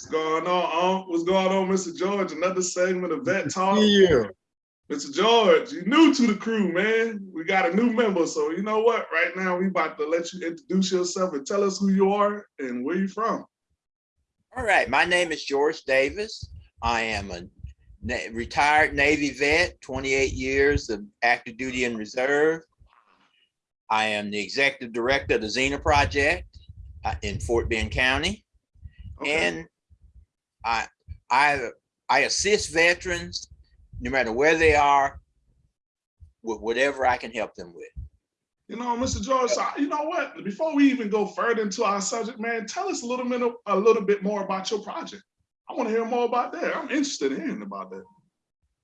What's going on, um, what's going on, Mr. George? Another segment of Vet Talk. Yeah. Mr. George, you new to the crew, man. We got a new member, so you know what? Right now, we about to let you introduce yourself and tell us who you are and where you from. All right, my name is George Davis. I am a na- retired Navy vet, 28 years of active duty and reserve. I am the executive director of the Xena Project uh, in Fort Bend County. Okay. And I, I, I assist veterans, no matter where they are, with whatever I can help them with. You know, Mr. George, so, you know what? Before we even go further into our subject, man, tell us a little bit, a little bit more about your project. I want to hear more about that. I'm interested in hearing about that.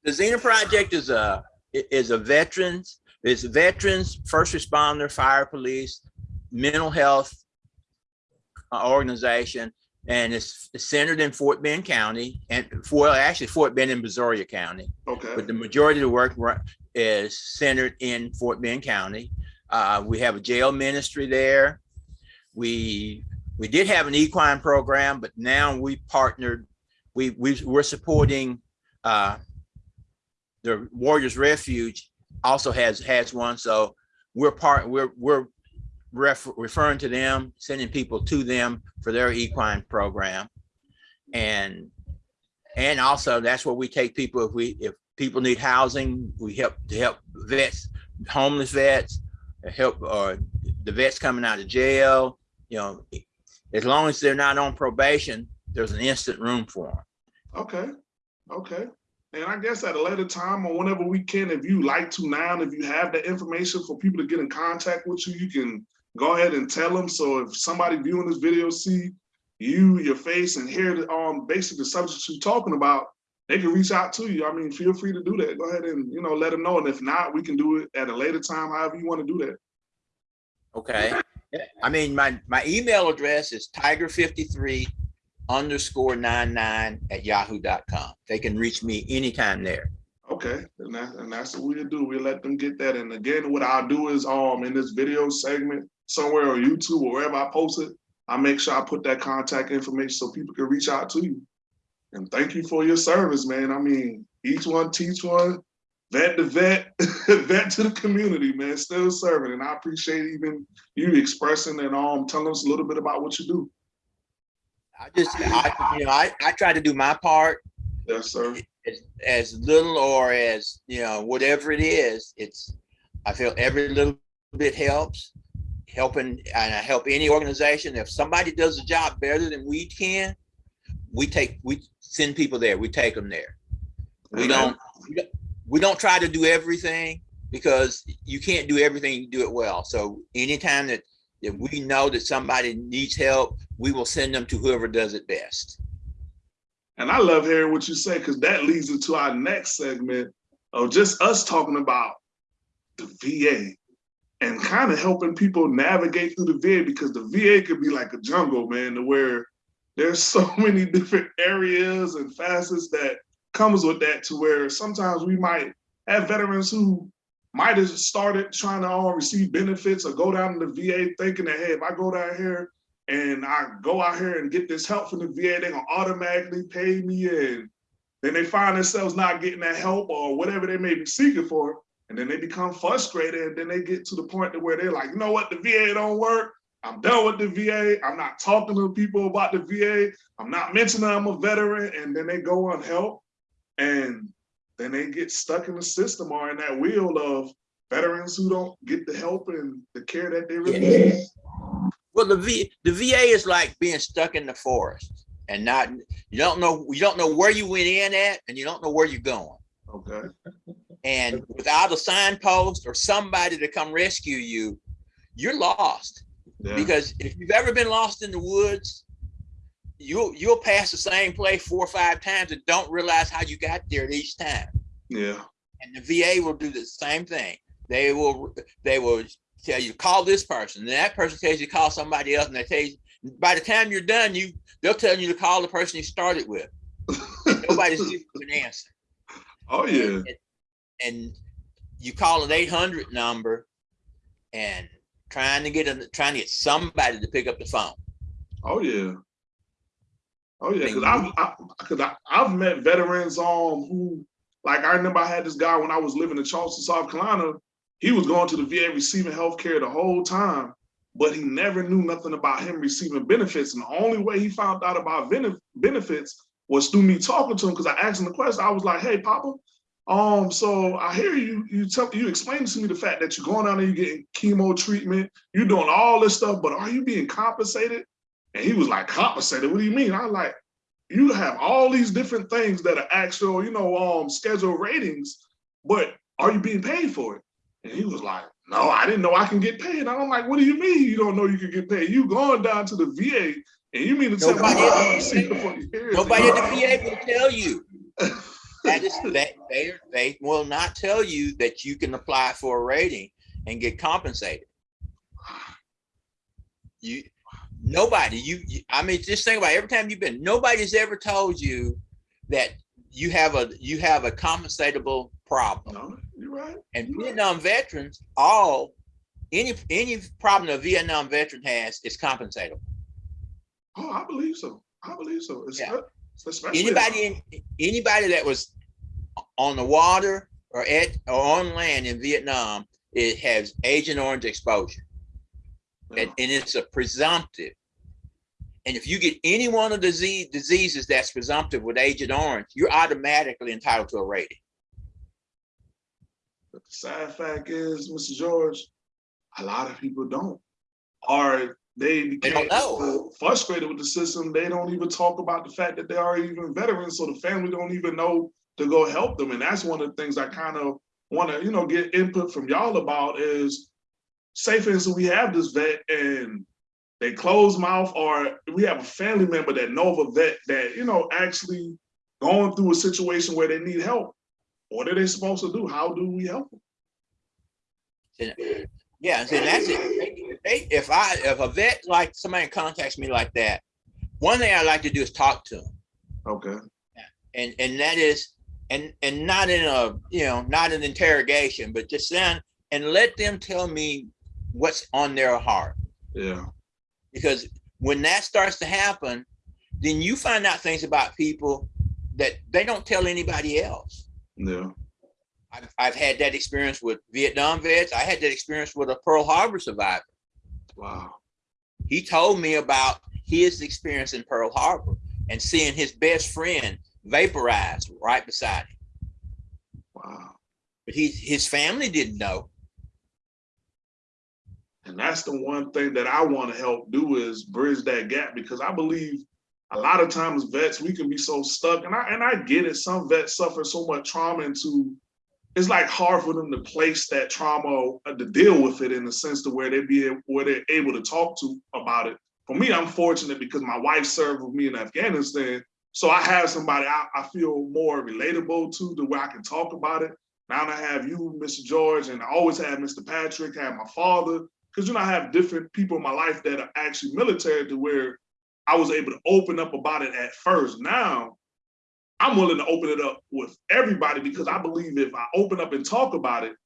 The Xena Project is a is a veterans is veterans, first responder, fire police, mental health uh, organization, and it's centered in Fort Bend County and for actually Fort Bend and Brazoria County, Okay. but the majority of the work is centered in Fort Bend County. Uh, we have a jail ministry there. We we did have an equine program, but now we partnered. We we we're supporting uh, the Warriors Refuge also has has one. So we're part we're we're ref, referring to them, sending people to them for their equine program, and and also that's where we take people if we if people need housing, we help to help vets, homeless vets, help or the vets coming out of jail. You know, as long as they're not on probation, there's an instant room for them. Okay, okay. And I guess at a later time or whenever we can, if you like to now, if you have the information for people to get in contact with you, you can go ahead and tell them. So if somebody viewing this video see you, your face, and hear the, um basically the subject you're talking about, they can reach out to you. I mean, feel free to do that. Go ahead and you know let them know. And if not, we can do it at a later time, however you want to do that. Okay. I mean, my, my email address is tiger53 underscore 99 at yahoo.com. They can reach me anytime there. Okay, and that and that's what we'll do. We'll let them get that. And again, what I'll do is um in this video segment somewhere on YouTube or wherever I post it, I make sure I put that contact information so people can reach out to you. And thank you for your service, man. I mean, each one teach one, vet to vet, vet to the community, man. Still serving. And I appreciate even you expressing and um telling us a little bit about what you do. I just, I, you know, I, I try to do my part Yes, sir. as, as little or as, you know, whatever it is. It's, I feel every little bit helps. Helping, and I help any organization. If somebody does a job better than we can, we take, we send people there. We take them there. We Amen. don't, we don't- we don't try to do everything because you can't do everything, you do it well. So anytime that, that we know that somebody needs help, we will send them to whoever does it best. And I love hearing what you say because that leads into our next segment of just us talking about the VA and kind of helping people navigate through the VA because the VA could be like a jungle, man, to where there's so many different areas and facets that comes with that to where sometimes we might have veterans who might have started trying to all receive benefits or go down to the VA thinking that, hey, if I go down here and I go out here and get this help from the VA, they're gonna automatically pay me and then they find themselves not getting that help or whatever they may be seeking for. And then they become frustrated and then they get to the point to where they're like, you know what, the VA don't work. I'm done with the VA. I'm not talking to people about the VA. I'm not mentioning I'm a veteran. And then they go on help and then they get stuck in the system or in that wheel of veterans who don't get the help and the care that they really Yeah. need. Well, the V, the VA is like being stuck in the forest and not, you don't know, you don't know where you went in at and you don't know where you're going. Okay. And without a signpost or somebody to come rescue you, you're lost. Yeah. Because if you've ever been lost in the woods, you'll you'll pass the same place four or five times and don't realize how you got there each time. Yeah. And the VA will do the same thing. They will they will tell you call this person. And that person tells you call somebody else, and they tell you by the time you're done, you they'll tell you to call the person you started with. Nobody's giving an answer. Oh yeah. And, and you call an 800 number and trying to get a, trying to get somebody to pick up the phone. Oh yeah. Oh yeah, because. I've I, cause I, I've met veterans um who like I remember I had this guy when I was living in Charleston, South Carolina. He was going to the VA receiving health care the whole time, but he never knew nothing about him receiving benefits. And the only way he found out about benefits was through me talking to him because I asked him the question. I was like, "Hey, Papa, um, so I hear you you tell you explain to me the fact that you're going down there, you're getting chemo treatment, you're doing all this stuff, but are you being compensated?" And he was like, "Compensated? What do you mean?" I like, "You have all these different things that are actual, you know, um, scheduled ratings, but are you being paid for it?" And he was like, "No, I didn't know I can get paid." I'm like, "What do you mean you don't know you can get paid? You going down to the VA and you mean to tell me Nobody you at the haven't seen it for years?" Nobody at the VA will tell you. That is, that they, they will not tell you that you can apply for a rating and get compensated. You, nobody, you, you- I mean, just think about it. every time you've been, nobody's ever told you that you have a, you have a compensatable problem. No, you're right. And Vietnam veterans, all, any, any problem a Vietnam veteran has is compensatable. Oh, I believe so. I believe so. It's Yeah. especially Anybody in, anybody that was on the water or at, or on land in Vietnam, it has Agent Orange exposure. And, and it's a presumptive. And if you get any one of the disease, diseases that's presumptive with Agent Orange, you're automatically entitled to a rating. But the sad fact is, Mr. George, a lot of people don't. Or they became so frustrated with the system, they don't even talk about the fact that they are even veterans, so the family don't even know to go help them. And that's one of the things I kind of want to, you know, get input from y'all about is, say for instance, we have this vet and they close mouth, or we have a family member that know of a vet that, you know, actually going through a situation where they need help. What are they supposed to do? How do we help them? Yeah, so that's it. If they- If I, if a vet, like somebody contacts me like that, one thing I like to do is talk to them. Okay. and and that is and and not in a you know not an interrogation but just then and let them tell me what's on their heart Yeah. because when that starts to happen then you find out things about people that they don't tell anybody else Yeah. I've, I've had that experience with vietnam vets i had that experience with a pearl harbor survivor Wow. he told me about his experience in pearl harbor and seeing his best friend vaporized right beside him Wow. but he his family didn't know And that's the one thing that I want to help do is bridge that gap because I believe a lot of times vets we can be so stuck and I and I get it. Some vets suffer so much trauma into it's like hard for them to place that trauma uh, to deal with it in the sense to where they be where they're able to talk to about it. For me, I'm fortunate because my wife served with me in Afghanistan. So I have somebody I, I feel more relatable to the where I can talk about it. Now I have you, Mr. George, and I always have Mr. Patrick, have my father, because you know I have different people in my life that are actually military to where I was able to open up about it at first. Now I'm willing to open it up with everybody because I believe if I open up and talk about it,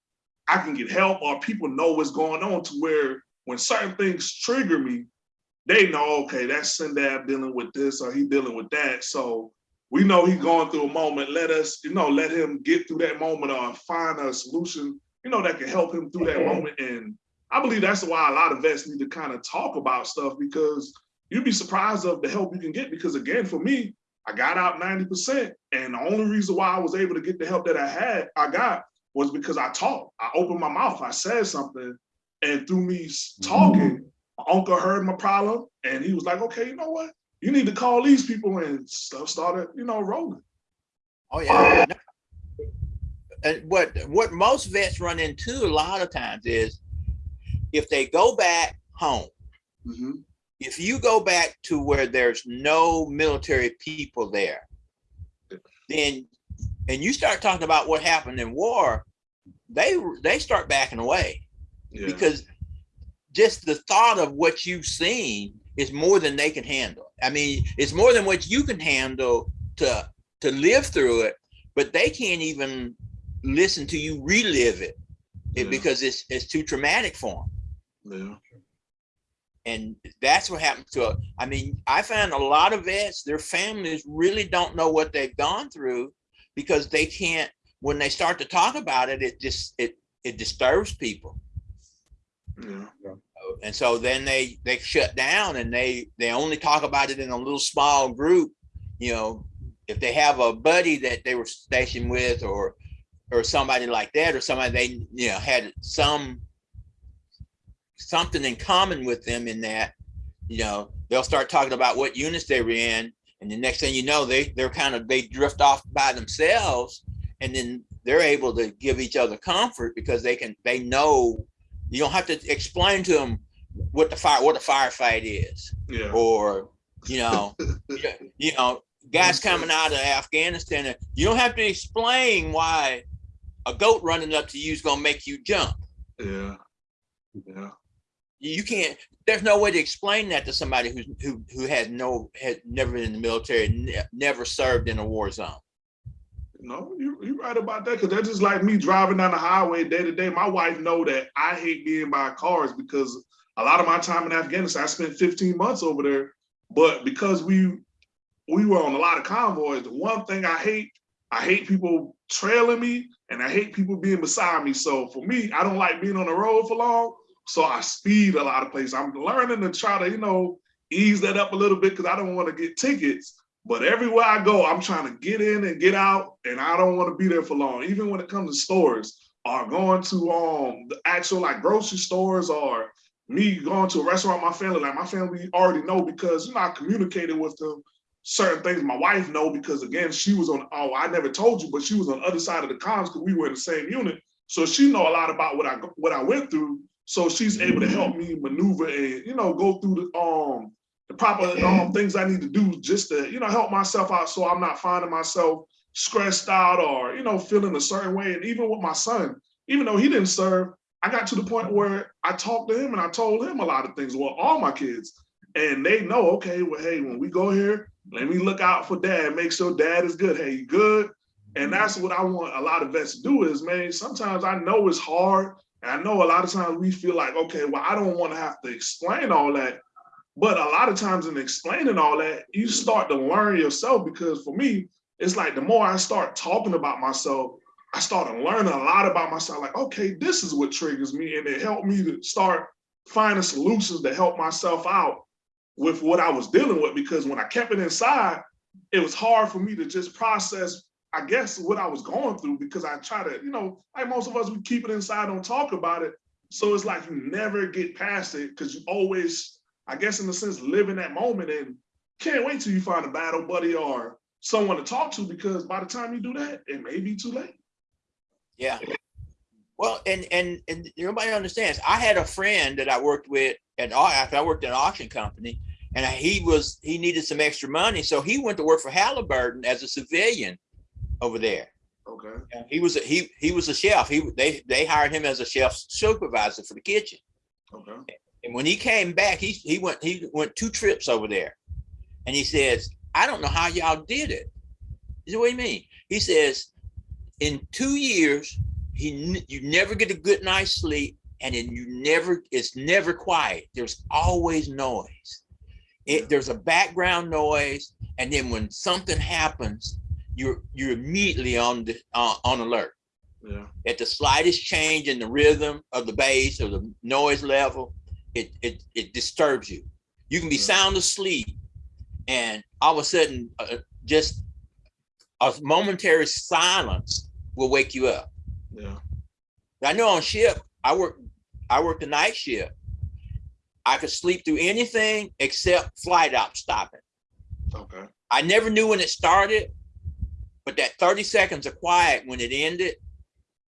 I can get help or people know what's going on to where when certain things trigger me, they know, okay, that's Sindab dealing with this or he dealing with that. So we know he's going through a moment. Let us, you know, let him get through that moment or find a solution, you know, that can help him through that moment. And I believe that's why a lot of vets need to kind of talk about stuff because you'd be surprised of the help you can get. Because again, for me, I got out 90%. And the only reason why I was able to get the help that I had, I got was because I talked. I opened my mouth, I said something. And through me s- mm-hmm. talking, my uncle heard my problem and he was like, okay, you know what? You need to call these people and stuff started, you know, rolling. Oh yeah. And what what most vets run into a lot of times is if they go back home, Mhm. if you go back to where there's no military people there, then and you start talking about what happened in war, they they start backing away Yeah. because just the thought of what you've seen is more than they can handle. I mean, it's more than what you can handle to to live through it, but they can't even listen to you relive it, it- because it's it's too traumatic for them. yeah. And that's what happened to, I mean, I found a lot of vets, their families really don't know what they've gone through because they can't, when they start to talk about it, it just, it, it disturbs people. And so then they, they shut down and they, they only talk about it in a little small group. You know, if they have a buddy that they were stationed with or, or somebody like that, or somebody they, you know, had some, something in common with them in that, you know, they'll start talking about what units they were in. And the next thing you know, they, they're kind of, they drift off by themselves and then they're able to give each other comfort because they can, they know, you don't have to explain to them what the fire, what a firefight is Yeah. or, you know, you- know, guys coming out of Afghanistan, you don't have to explain why a goat running up to you is gonna make you jump. Yeah. Yeah. You can't, there's no way to explain that to somebody who's, who, who has no, had never been in the military, ne- never served in a war zone. No, you you right about that because that's just like me driving down the highway day to day. My wife know that I hate being by cars because a lot of my time in Afghanistan, I spent 15 months over there. But because we we were on a lot of convoys, the one thing I hate, I hate people trailing me and I hate people being beside me. So for me, I don't like being on the road for long. So I speed a lot of places. I'm learning to try to, you know, ease that up a little bit because I don't want to get tickets. But everywhere I go, I'm trying to get in and get out, and I don't want to be there for long. Even when it comes to stores or going to um the actual like grocery stores or me going to a restaurant, my family, like my family already know because you know I communicated with them certain things. My wife know because again, she was on oh, I never told you, but she was on the other side of the comms because we were in the same unit. So she know a lot about what I what I went through. So she's able to help me maneuver and you know go through the um the proper um, things I need to do just to, you know, help myself out so I'm not finding myself stressed out or, you know, feeling a certain way. And even with my son, even though he didn't serve, I got to the point where I talked to him and I told him a lot of things, well, all my kids. And they know, okay, well, hey, when we go here, let me look out for dad, make sure dad is good. Hey, you good? And that's what I want a lot of vets to do is, man, sometimes I know it's hard. And I know a lot of times we feel like, okay, well, I don't want to have to explain all that. But a lot of times in explaining all that, you start to learn yourself because for me, it's like the more I start talking about myself, I started learning a lot about myself. Like, okay, this is what triggers me. And it helped me to start finding solutions to help myself out with what I was dealing with. Because when I kept it inside, it was hard for me to just process, I guess, what I was going through because I try to, you know, like most of us, we keep it inside, don't talk about it. So it's like you never get past it because you always I guess in a sense, live in that moment and can't wait till you find a battle buddy or someone to talk to because by the time you do that, it may be too late. Yeah. Well, and and and nobody understands. I had a friend that I worked with at after I worked at an auction company, and he was he needed some extra money, so he went to work for Halliburton as a civilian over there. Okay. And he was a, he he was a chef. He they they hired him as a chef supervisor for the kitchen. Okay. And when he came back, he he went he went two trips over there, and he says, "I don't know how y'all did it." He said, "What do you mean?" He says, "In two years, he you never get a good night's sleep, and then you never it's never quiet. There's always noise. It there's a background noise, and then when something happens, you're you're immediately on the uh, on alert. Yeah. At the slightest change in the rhythm of the bass or the noise level, it it it disturbs you. You can be Yeah. sound asleep, and all of a sudden, uh, just a momentary silence will wake you up. Yeah. I know on ship, I work I work the night shift. I could sleep through anything except flight op stopping. Okay. I never knew when it started, but that 30 seconds of quiet when it ended,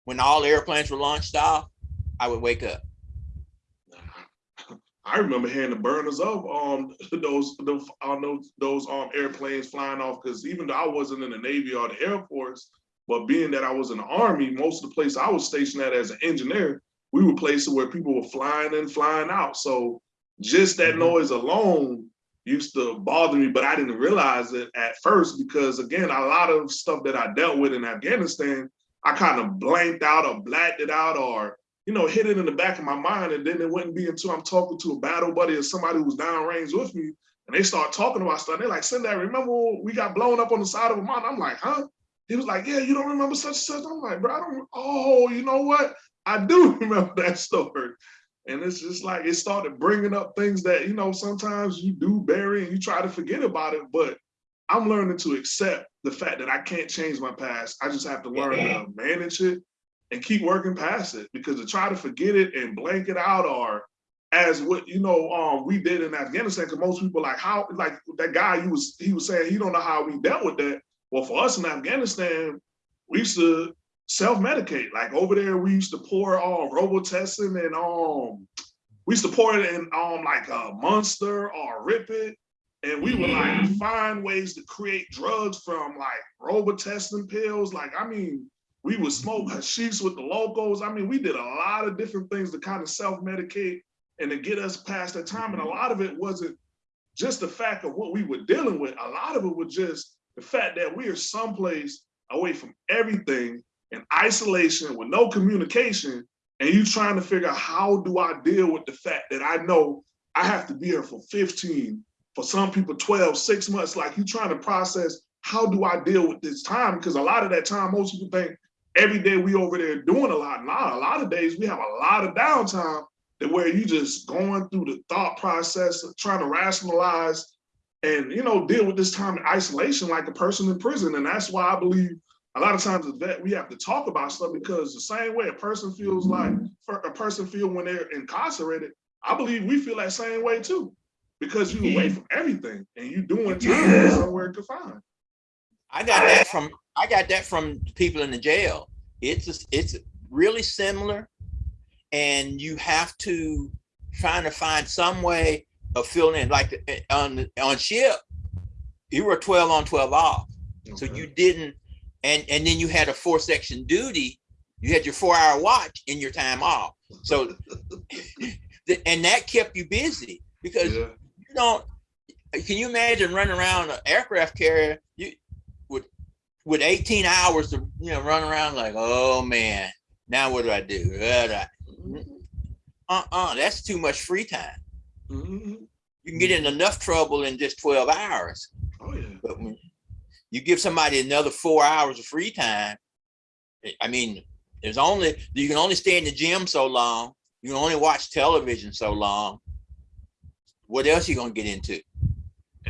when all airplanes were launched off, I would wake up. I remember hearing the burners of um those those on those those um airplanes flying off because even though I wasn't in the Navy or the Air Force, but being that I was in the Army, most of the place I was stationed at as an engineer, we were places where people were flying in, flying out. So just that Mhm. noise alone used to bother me, but I didn't realize it at first because again, a lot of stuff that I dealt with in Afghanistan, I kind of blanked out or blacked it out or you know, hit it in the back of my mind. And then it wouldn't be until I'm talking to a battle buddy or somebody who's downrange with me and they start talking about stuff. They're like, Sendai, remember we got blown up on the side of a mountain? I'm like, huh? He was like, yeah, you don't remember such and such? I'm like, bro, I don't, oh, you know what? I do remember that story. And it's just like, it started bringing up things that, you know, sometimes you do bury and you try to forget about it, but I'm learning to accept the fact that I can't change my past. I just have to learn to manage it and keep working past it because to try to forget it and blank it out or as what you know um we did in Afghanistan because most people like how like that guy he was he was saying he don't know how we dealt with that. Well, for us in Afghanistan, we used to self-medicate. Like over there, we used to pour um Robitussin and um we used to pour it in um like a monster or rip it. And we would like find ways to create drugs from like Robitussin pills. Like, I mean, we would smoke hashish with the locals. I mean, we did a lot of different things to kind of self-medicate and to get us past that time. And a mm-hmm. lot of it wasn't just the fact of what we were dealing with. A lot of it was just the fact that we are someplace away from everything in isolation with no communication. And you trying to figure out how do I deal with the fact that I know I have to be here for 15, for some people 12, six months. Like you trying to process, how do I deal with this time? Because a lot of that time, most people think every day we over there doing a lot. Now, a lot of days we have a lot of downtime that where you just going through the thought process of trying to rationalize and you know deal with this time in isolation like a person in prison. And that's why i believe a lot of times as vet we have to talk about stuff because the same way a person feels like a person feel when they're incarcerated i believe we feel that same way too because you away from everything and you doing time somewhere confined. I got that from I got that from people in the jail. It's a, it's really similar, and you have to trying to find some way of filling in. Like eh, on on ship, you were twelve on twelve off, so you didn't. And and then you had a four section duty. You had your four hour watch in your time off. So, and that kept you busy because yeah you don't can you imagine running around an aircraft carrier you with 18 hours to you know run around like oh man now what do i do? Do uh-uh that's too much free time. Mhm. you can get in enough trouble in just 12 hours. Oh yeah. But when you give somebody another four hours of free time I- i mean there's only you can only stay in the gym so long. You can only watch television so long. What else are you gonna get into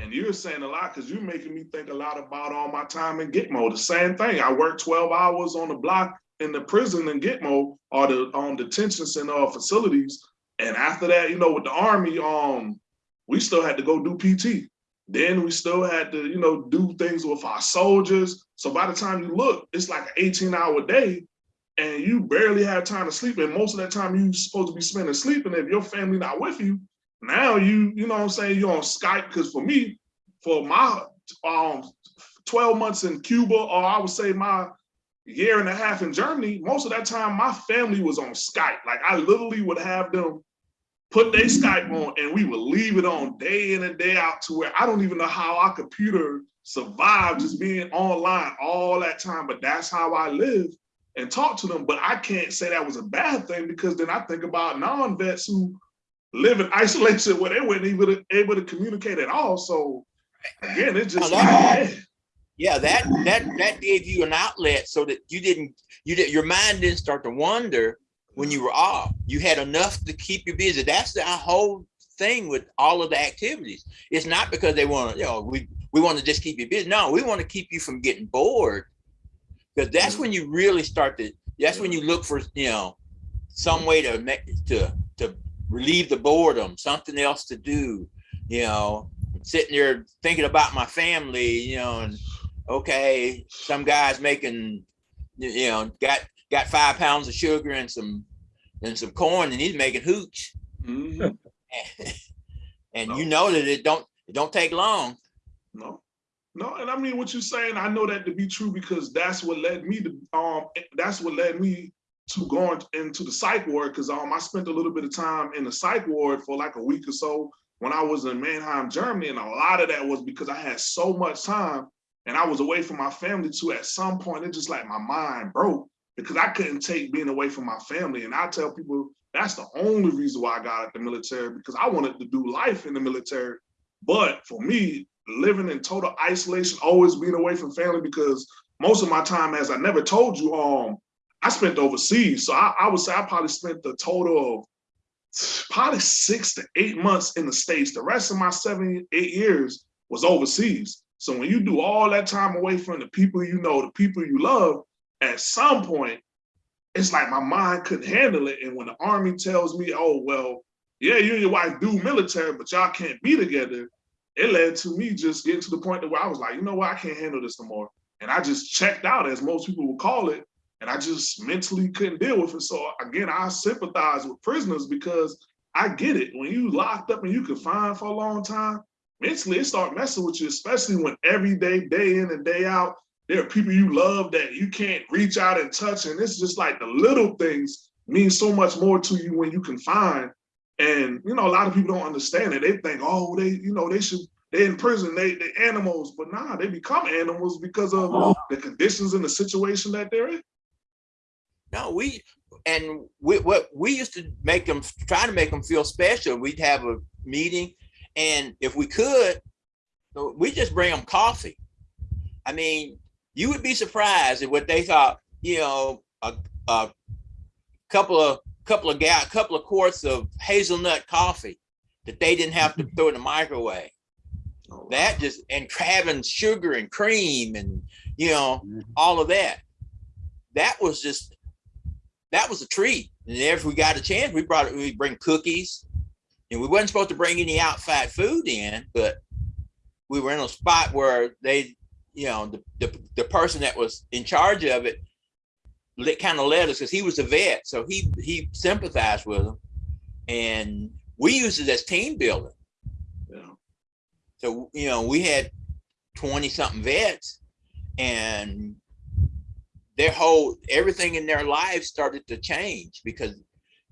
And you're saying a lot because you're making me think a lot about all my time in Gitmo. The same thing. I worked 12 hours on the block in the prison in Gitmo or the on detention center or facilities. And after that, you know, with the army, um, we still had to go do PT. Then we still had to, you know, do things with our soldiers. So by the time you look, it's like an 18 hour day and you barely have time to sleep. And most of that time you're supposed to be spending sleeping. If your family not with you, now you, you know what I'm saying, you're on Skype. Because for me, for my um 12 months in Cuba, or I would say my year and a half in Germany, most of that time my family was on Skype. Like I literally would have them put their Skype on and we would leave it on day in and day out to where I don't even know how our computer survived just being online all that time, but that's how I live and talk to them. But I can't say that was a bad thing because then I think about non-vets who live in isolation where they weren't even able to communicate at all. So again, it's just that- Yeah, that that that gave you an outlet so that you didn't you did your mind didn't start to wander when you were off. You had enough to keep you busy. That's the whole thing with all of the activities. It's not because they want to, you know, we we want to just keep you busy. No, we want to keep you from getting bored. Because that's mm-hmm. when you really start to that's when you look for, you know, some way to make to relieve the boredom, something else to do, you know, sitting there thinking about my family, you know, and okay, some guy's making, you know, got got five pounds of sugar and some and some corn, and he's making hooch. mhm, and you know that it don't it don't take long. no, no. And I mean, what you're saying, I know that to be true because that's what led me to, um, that's what led me to going into the psych ward because um, I spent a little bit of time in the psych ward for like a week or so when I was in Mannheim, Germany. And a lot of that was because I had so much time and I was away from my family too. At some point, it just like my mind broke. because I couldn't take being away from my family. And I tell people that's the only reason why I got out the military because I wanted to do life in the military. But for me, living in total isolation, always being away from family because most of my time, as I never told you, um, I spent overseas. So I, I would say I probably spent the total of probably six to eight months in the States. The rest of my seven, eight years was overseas. So when you do all that time away from the people you know, the people you love, at some point, it's like my mind couldn't handle it. And when the army tells me, oh, well, yeah, you and your wife do military, but y'all can't be together, it led to me just getting to the point where I was like, you know what, I can't handle this no more. And I just checked out, as most people would call it, and I just mentally couldn't deal with it. So again, I sympathize with prisoners because I get it. When you locked up and you confined for a long time, mentally it start messing with you, especially when every day, day in and day out, there are people you love that you can't reach out and touch. And it's just like the little things mean so much more to you when you confined. And you know, a lot of people don't understand it. They think, oh, they, you know, they should they in prison, they they animals, but nah, they become animals because of oh. the conditions and the situation that they're in. No, we and we what we used to make them try to make them feel special. We'd have a meeting, and if we could, we just bring them coffee. I mean, you would be surprised at what they thought. You know, a, a couple of couple of gal, couple of quarts of hazelnut coffee that they didn't have to throw in the microwave. Oh, that just and having sugar and cream and you know mm-hmm. all of that. That was just that was a treat. And if we got a chance, we brought it, we bring cookies. And we wasn't supposed to bring any outside food in, but we were in a spot where they, you know, the, the, the person that was in charge of it kind of led us because he was a vet. So he, he sympathized with them. And we used it as team building. Yeah. So, you know, we had 20 something vets and their whole everything in their lives started to change because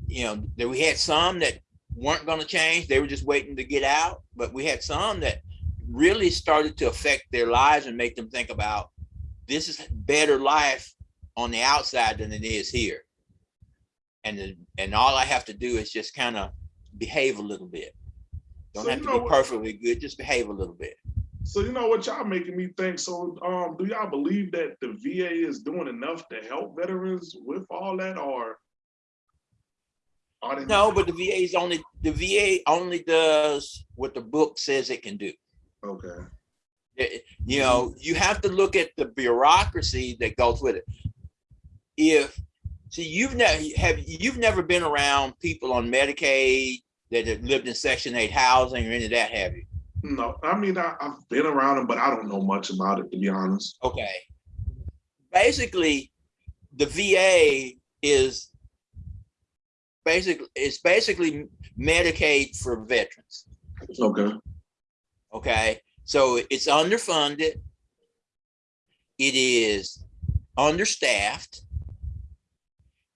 you know we had some that weren't going to change they were just waiting to get out but we had some that really started to affect their lives and make them think about this is better life on the outside than it is here. And and all i have to do is just kind of behave a little bit. Don't so have to be perfectly good just behave a little bit so you know what y'all making me think. So um, do y'all believe that the VA is doing enough to help veterans with all that, or no? But the VA is only the VA only does what the book says it can do. Okay. It, you know, you have to look at the bureaucracy that goes with it. If see, you've never have you've never been around people on Medicaid that have lived in Section Eight housing or any of that, have you? No, I mean I, have been around them, but I don't know much about it to be honest. Okay. Basically, the VA is basically it's basically Medicaid for veterans. Okay. Okay. So it's underfunded. It is understaffed.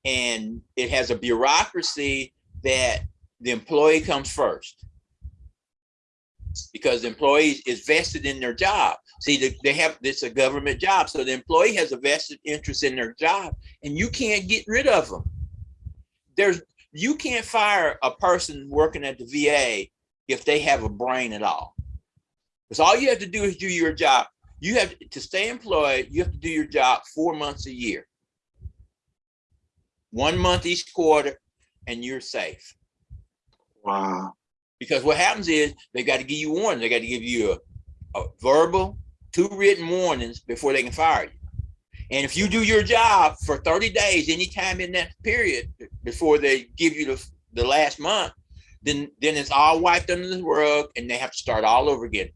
And it has a bureaucracy that the employee comes first because the employee is vested in their job. See, they have this a government job, so the employee has a vested interest in their job, and you can't get rid of them. There's you can't fire a person working at the VA if they have a brain at all. Because all you have to do is do your job. You have to stay employed. You have to do your job four months a year, one month each quarter, and you're safe. Wow. Because what happens is they got to give you warning. They got to give you a, a verbal, two written warnings before they can fire you. And if you do your job for 30 days, anytime in that period before they give you the, the last month, then then it's all wiped under the rug and they have to start all over again.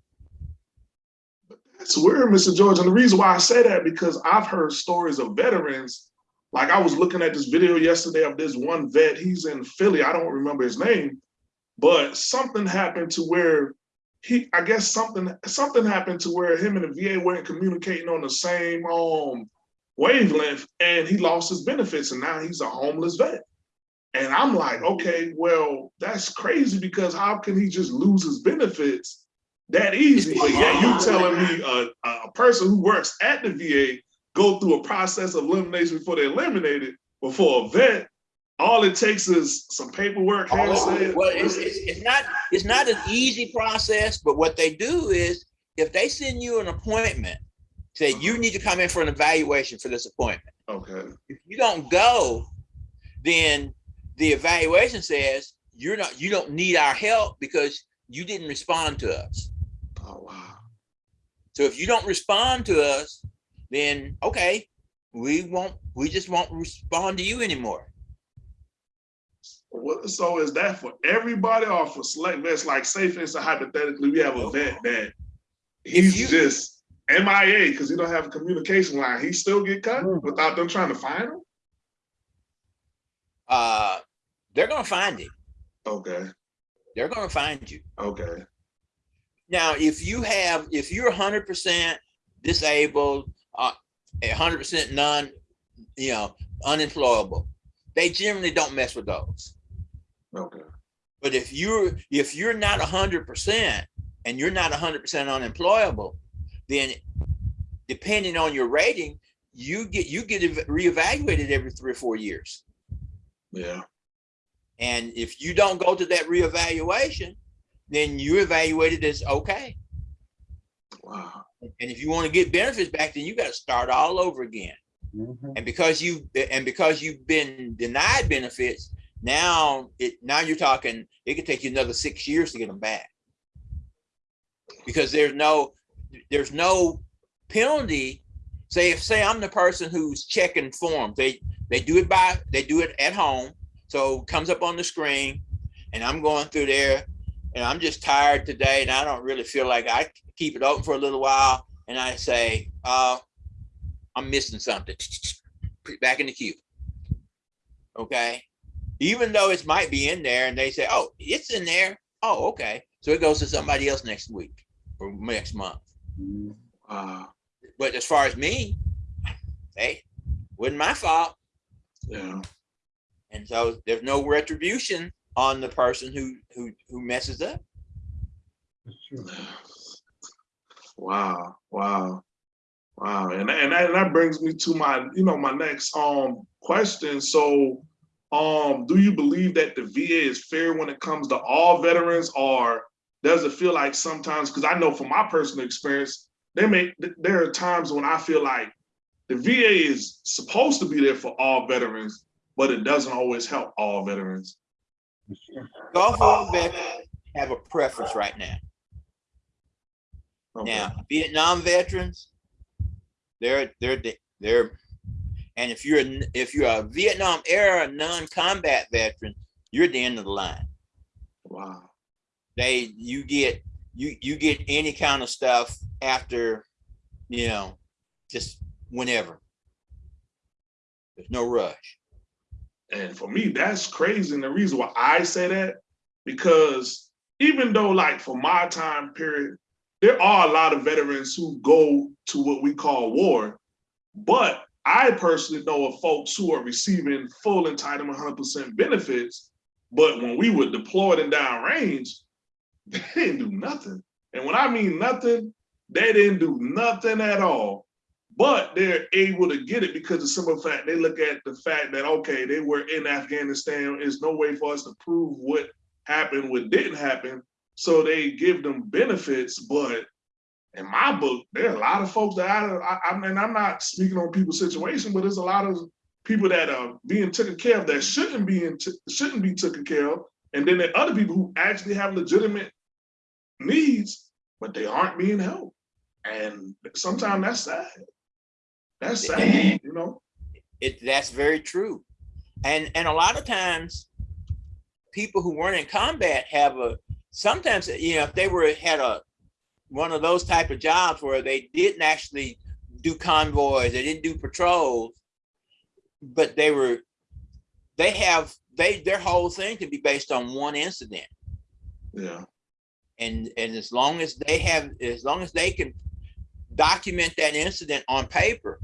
That's weird, Mr. George. And the reason why I say that because I've heard stories of veterans. Like I was looking at this video yesterday of this one vet. He's in Philly. I don't remember his name, but something happened to where he, I guess something something happened to where him and the VA weren't communicating on the same um wavelength, and he lost his benefits, and now he's a homeless vet. And I'm like, okay, well, that's crazy because how can he just lose his benefits that easy? But yeah, you telling me a, a person who works at the VA go through a process of elimination before they eliminate it. But for a vet, all it takes is some paperwork. Well, it's, it's, it's not, it's not an easy process, but what they do is if they send you an appointment, say you uh-huh. need to come in for an evaluation for this appointment. Okay, If you don't go, then the evaluation says you're not, you don't need our help because you didn't respond to us. oh, wow. So if you don't respond to us, then okay, we won't, we just won't respond to you anymore. What, so is that for everybody or for select vets? Like say for instance, hypothetically, we have a vet that he's you- just MIA because he don't have a communication line. He still get cut without them trying to find him? Uh, they're gonna find him. Okay, They're gonna find you. okay, Now, if you have, if you're hundred percent disabled, uh, hundred percent non, you know, unemployable, they generally don't mess with those. Okay. But if you're, if you're not hundred percent and you're not hundred percent unemployable, then depending on your rating, you get, you get ev- reevaluated every three or four years. Yeah, And if you don't go to that reevaluation, then you're evaluated as okay. wow. And if you want to get benefits back, then you got to start all over again. Mhm. And because you and because you've been denied benefits, now it now you're talking it could take you another six years to get them back. Because there's no there's no penalty. Say if say I'm the person who's checking forms, they they do it by they do it at home. So it comes up on the screen and I'm going through there and I'm just tired today and I don't really feel like I keep it open for a little while and I say, uh, I'm missing something. Back in the queue. Okay. Even though it might be in there and they say, oh, it's in there. Oh, okay. So it goes to somebody else next week or next month. Wow. But as far as me, hey, wasn't my fault. Yeah. And so there's no retribution on the person who who who messes up. Wow, wow, wow, and and that, and that brings me to my, you know, my next um question. So, um, do you believe that the VA is fair when it comes to all veterans, or does it feel like sometimes? Because I know from my personal experience, they may there are times when I feel like the VA is supposed to be there for all veterans, but it doesn't always help all veterans. Gulf War veterans have a preference right now. Okay. Now, Vietnam veterans, they're they're they're, and if you're a- if you're a Vietnam era non-combat veteran, you're at the end of the line. wow, They you get you you get any kind of stuff after, you know, just whenever. There's no rush. And for me, that's crazy. And the reason why I say that, because even though, like, for my time period, there are a lot of veterans who go to what we call war. But I personally know of folks who are receiving full entitlement 100% benefits. But when we were deployed and downrange, they didn't do nothing. And when I mean nothing, they didn't do nothing at all but they're able to get it because of simple fact they look at the fact that okay they were in afghanistan there's no way for us to prove what happened what didn't happen so they give them benefits but in my book there are a lot of folks that I, I, I mean i'm not speaking on people's situation but there's a lot of people that are being taken care of that shouldn't be in shouldn't be taken care of and then there are other people who actually have legitimate needs but they aren't being helped and sometimes that's sad that's sad, you know? It that's very true. And and a lot of times people who weren't in combat have a sometimes you know if they were had a one of those type of jobs where they didn't actually do convoys, they didn't do patrols, but they were they have they their whole thing can be based on one incident. Yeah, And and as long as they have as long as they can document that incident on paper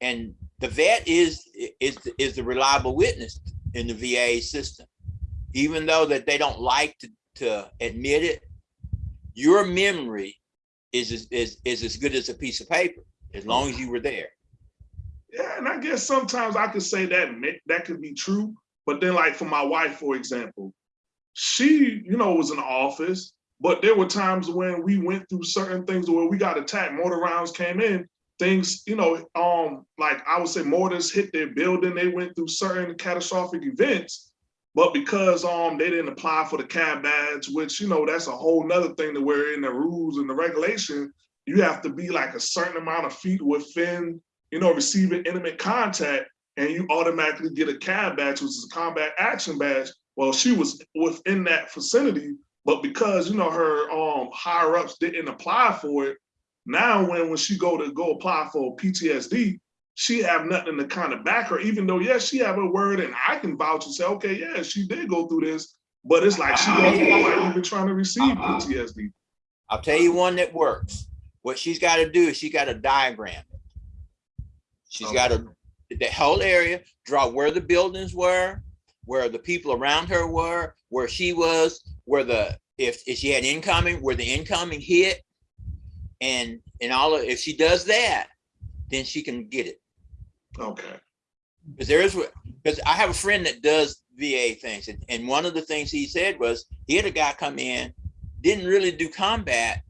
and the vet is is is the reliable witness in the VA system even though that they don't like to to admit it your memory is is is, is as good as a piece of paper as long as you were there Yeah, and I guess sometimes I could say that that could be true, but then like for my wife, for example, she, you know, was in the office, but there were times when we went through certain things where we got attacked, mortar rounds came in, things, you know, um, like I would say mortars hit their building, they went through certain catastrophic events. But because um they didn't apply for the cab badge, which you know that's a whole nother thing that we're in the rules and the regulation, you have to be like a certain amount of feet within, you know, receiving intimate contact, and you automatically get a cab badge, which is a combat action badge. Well, she was within that vicinity, but because you know her um higher ups didn't apply for it, now when when she go to go apply for PTSD, she have nothing to kind of back her, even though yes, she have a word and I can vouch and say, okay, yeah, she did go through this, but it's like she don't feel like even trying to receive PTSD. Uh-huh. I'll tell you one that works. What she's got to do is she got to diagram it. She's got to, the whole area, draw where the buildings were, where the people around her were, where she was, where the, if, if she had incoming, where the incoming hit. And, and all of, if she does that, then she can get it. Okay. Because there is, because I have a friend that does VA things, and, and one of the things he said was he had a guy come in, didn't really do combat,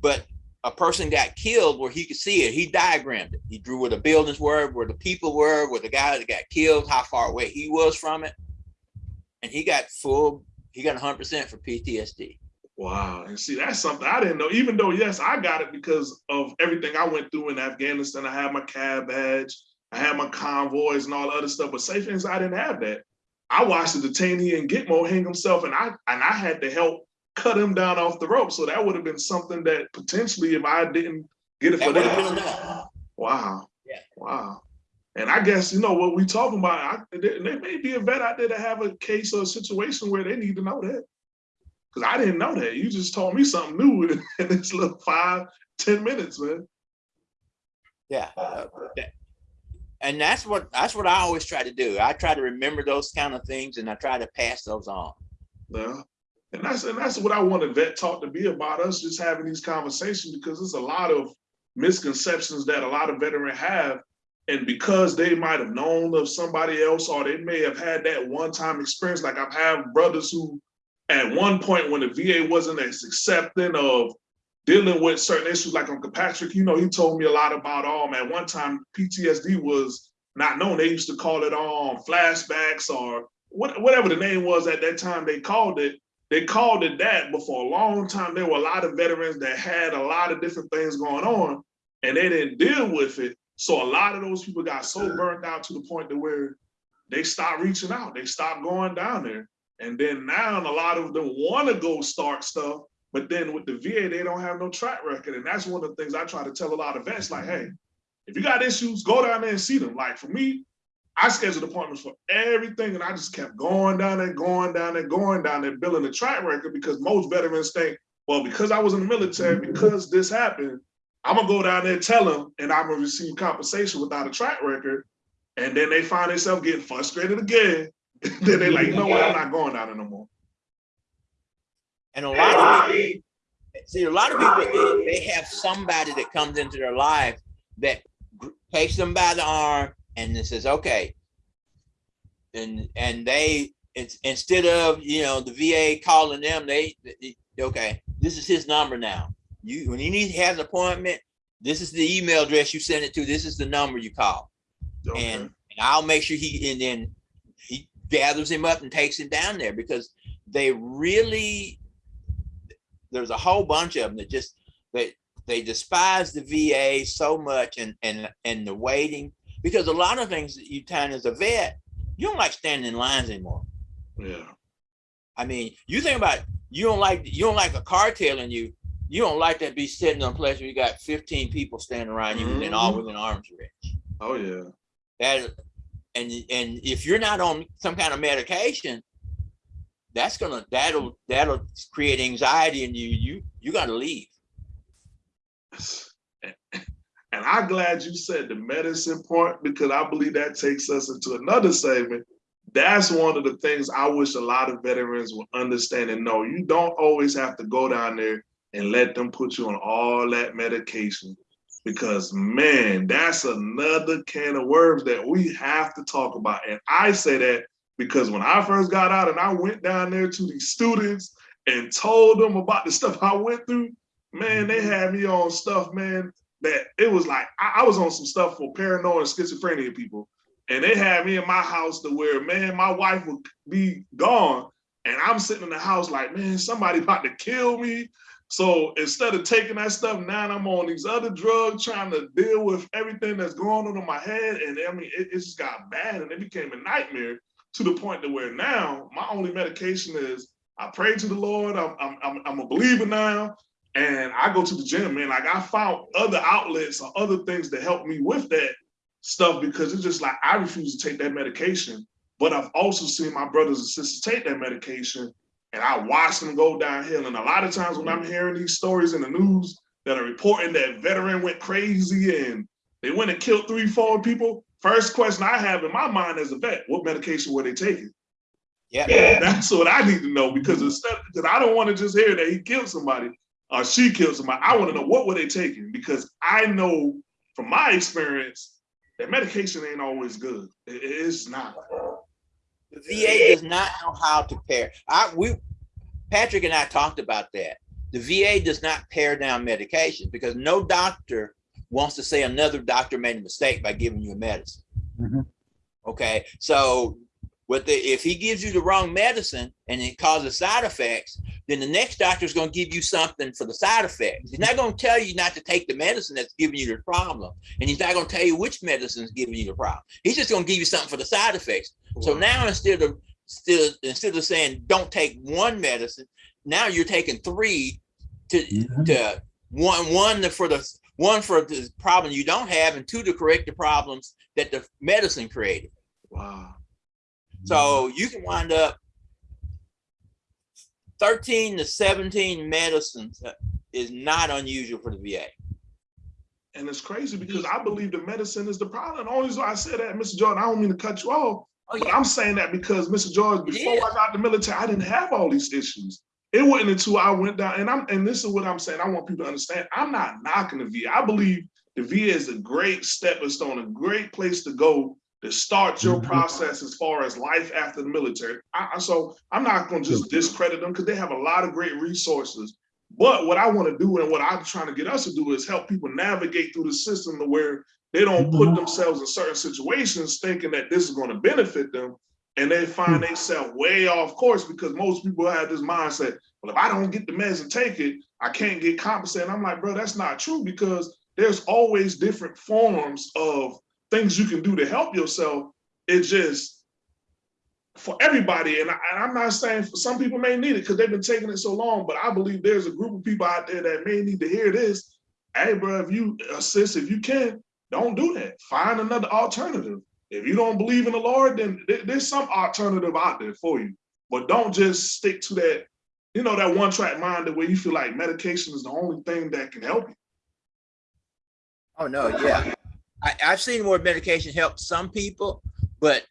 but a person got killed where he could see it. He diagrammed it. He drew where the buildings were, where the people were, where the guy that got killed, how far away he was from it, and he got full. He got 100 percent for PTSD. Wow. And see, that's something I didn't know, even though, yes, I got it because of everything I went through in Afghanistan. I had my cab badge, I had my convoys and all the other stuff, but safe things, I didn't have that. I watched the detainee in Gitmo hang himself and I and I had to help cut him down off the rope. So that would have been something that potentially if I didn't get it That for would have been that. Wow. Yeah. Wow. And I guess, you know, what we talking about, I, there, there may be a vet out there that have a case or a situation where they need to know that. Cause I didn't know that. You just told me something new in, in this little five, ten minutes, man. Yeah. uh, that- And that's what that's what I always try to do. I try to remember those kind of things and I try to pass those on. Yeah. And that's and that's what I want a vet talk to be about us just having these conversations because there's a lot of misconceptions that a lot of veterans have. And because they might have known of somebody else or they may have had that one-time experience, like I've had brothers who at one point when the VA wasn't as accepting of dealing with certain issues like Uncle Patrick, you know, he told me a lot about um at one time PTSD was not known. They used to call it um flashbacks or what, whatever the name was at that time they called it. They called it that, but for a long time there were a lot of veterans that had a lot of different things going on and they didn't deal with it. So a lot of those people got so burned out to the point to where they stopped reaching out. They stopped going down there. And then now a lot of them want to go start stuff, but then with the VA, they don't have no track record. And that's one of the things I try to tell a lot of vets, like, hey, if you got issues, go down there and see them. Like for me, I scheduled appointments for everything, and I just kept going down there, going down there, going down there, building a track record because most veterans think, well, because I was in the military, because this happened, I'm gonna go down there, and tell them, and I'm gonna receive compensation without a track record. And then they find themselves getting frustrated again. then they're like, you know what, I'm not going down there no more. And a lot of people, see, a lot of people, they, they have somebody that comes into their life that takes them by the arm and then says, okay. And, and they, it's instead of, you know, the VA calling them, they, they- okay, this is his number now. You, when you need, has an appointment, this is the email address you send it to, this is the number you call. Okay. And, and I'll make sure he, and then he gathers him up and takes him down there because they really, there's a whole bunch of them that just, they, they despise the VA so much and, and, and the waiting. Because a lot of things that you find as a vet, you don't like standing in lines anymore. yeah. I mean, you think about, it, you don't like, you don't like a car tailing you, you don't like to be sitting on a place where you got fifteen people standing around you and all mm-hmm. within arm's reach. Oh yeah. that and and if you're not on some kind of medication that's gonna that'll that'll create anxiety in you you you gotta leave And I'm glad you said the medicine part because I believe that takes us into another segment. That's one of the things I wish a lot of veterans would understand and know. You don't always have to go down there and let them put you on all that medication. because man, that's another can of worms that we have to talk about. And I say that because when I first got out and I went down there to these students and told them about the stuff I went through, man, they mm-hmm. had me on stuff, man, that it was like I, I was on some stuff for paranoid and schizophrenia people. And they had me in my house to where, man, my wife would be gone. And I'm sitting in the house like, man, somebody about to kill me. So instead of taking that stuff, now I'm on these other drugs, trying to deal with everything that's going on in my head. And I mean, it, it just got bad and it became a nightmare to the point to where now my only medication is I pray to the Lord. I'm, I'm, I'm, a believer now. And I go to the gym, man. Like I found other outlets or other things to help me with that stuff because it's just like I refuse to take that medication. But I've also seen my brothers and sisters take that medication and I watch them go downhill. And a lot of times when I'm hearing these stories in the news that are reporting that veteran went crazy and they went and killed three, four people, first question I have in my mind as a vet, what medication were they taking? Yeah. That's what I need to know because instead, because I don't want to just hear that he killed somebody or she killed somebody. I want to know what were they taking because I know from my experience that medication ain't always good. It- it's not. The VA does not know how to pare. I, we, Patrick and I talked about that. The VA does not pare down medication because no doctor wants to say another doctor made a mistake by giving you a medicine. Mhm. Okay, so what the, if he gives you the wrong medicine and it causes side effects, then the next doctor is going to give you something for the side effects. He's not going to tell you not to take the medicine that's giving you the problem. And he's not going to tell you which medicine is giving you the problem. He's just going to give you something for the side effects. So now instead of still instead of saying don't take one medicine, now you're taking three to Mhm. to one one for the one for the problem you don't have and two to correct the problems that the medicine created. Wow. So you can wind up 13 to 17 medicines is not unusual for the VA. And it's crazy because I believe the medicine is the problem. The only reason I said that, Mr. Jordan, I don't mean to cut you off, Oh, but. I'm saying that because Mr. Jordan, before Yeah. I got the military, I didn't have all these issues. It wasn't until I went down, and I'm and this is what I'm saying. I want people to understand. I'm not knocking the VA. I believe the VA is a great stepping stone, a great place to go to start your Mhm. process as far as life after the military. I, so I'm not going to just discredit them because they have a lot of great resources. But what I want to do and what I'm trying to get us to do is help people navigate through the system to where they don't put Mhm. themselves in certain situations thinking that this is going to benefit them. And they find hmm. themselves way off course because most people have this mindset, well, if I don't get the meds and take it, I can't get compensated. I'm like, bro, that's not true because there's always different forms of things you can do to help yourself. It's just for everybody. And, I, and I'm not saying for some people may need it because they've been taking it so long, but I believe there's a group of people out there that may need to hear this. Hey, bro, if you uh, assist, if you can, don't do that. Find another alternative. If you don't believe in the Lord, then there- there's some alternative out there for you. But don't just stick to that, you know, that one track mind where you feel like medication is the only thing that can help you. Oh, no, yeah. I, I've seen where medication helps some people, but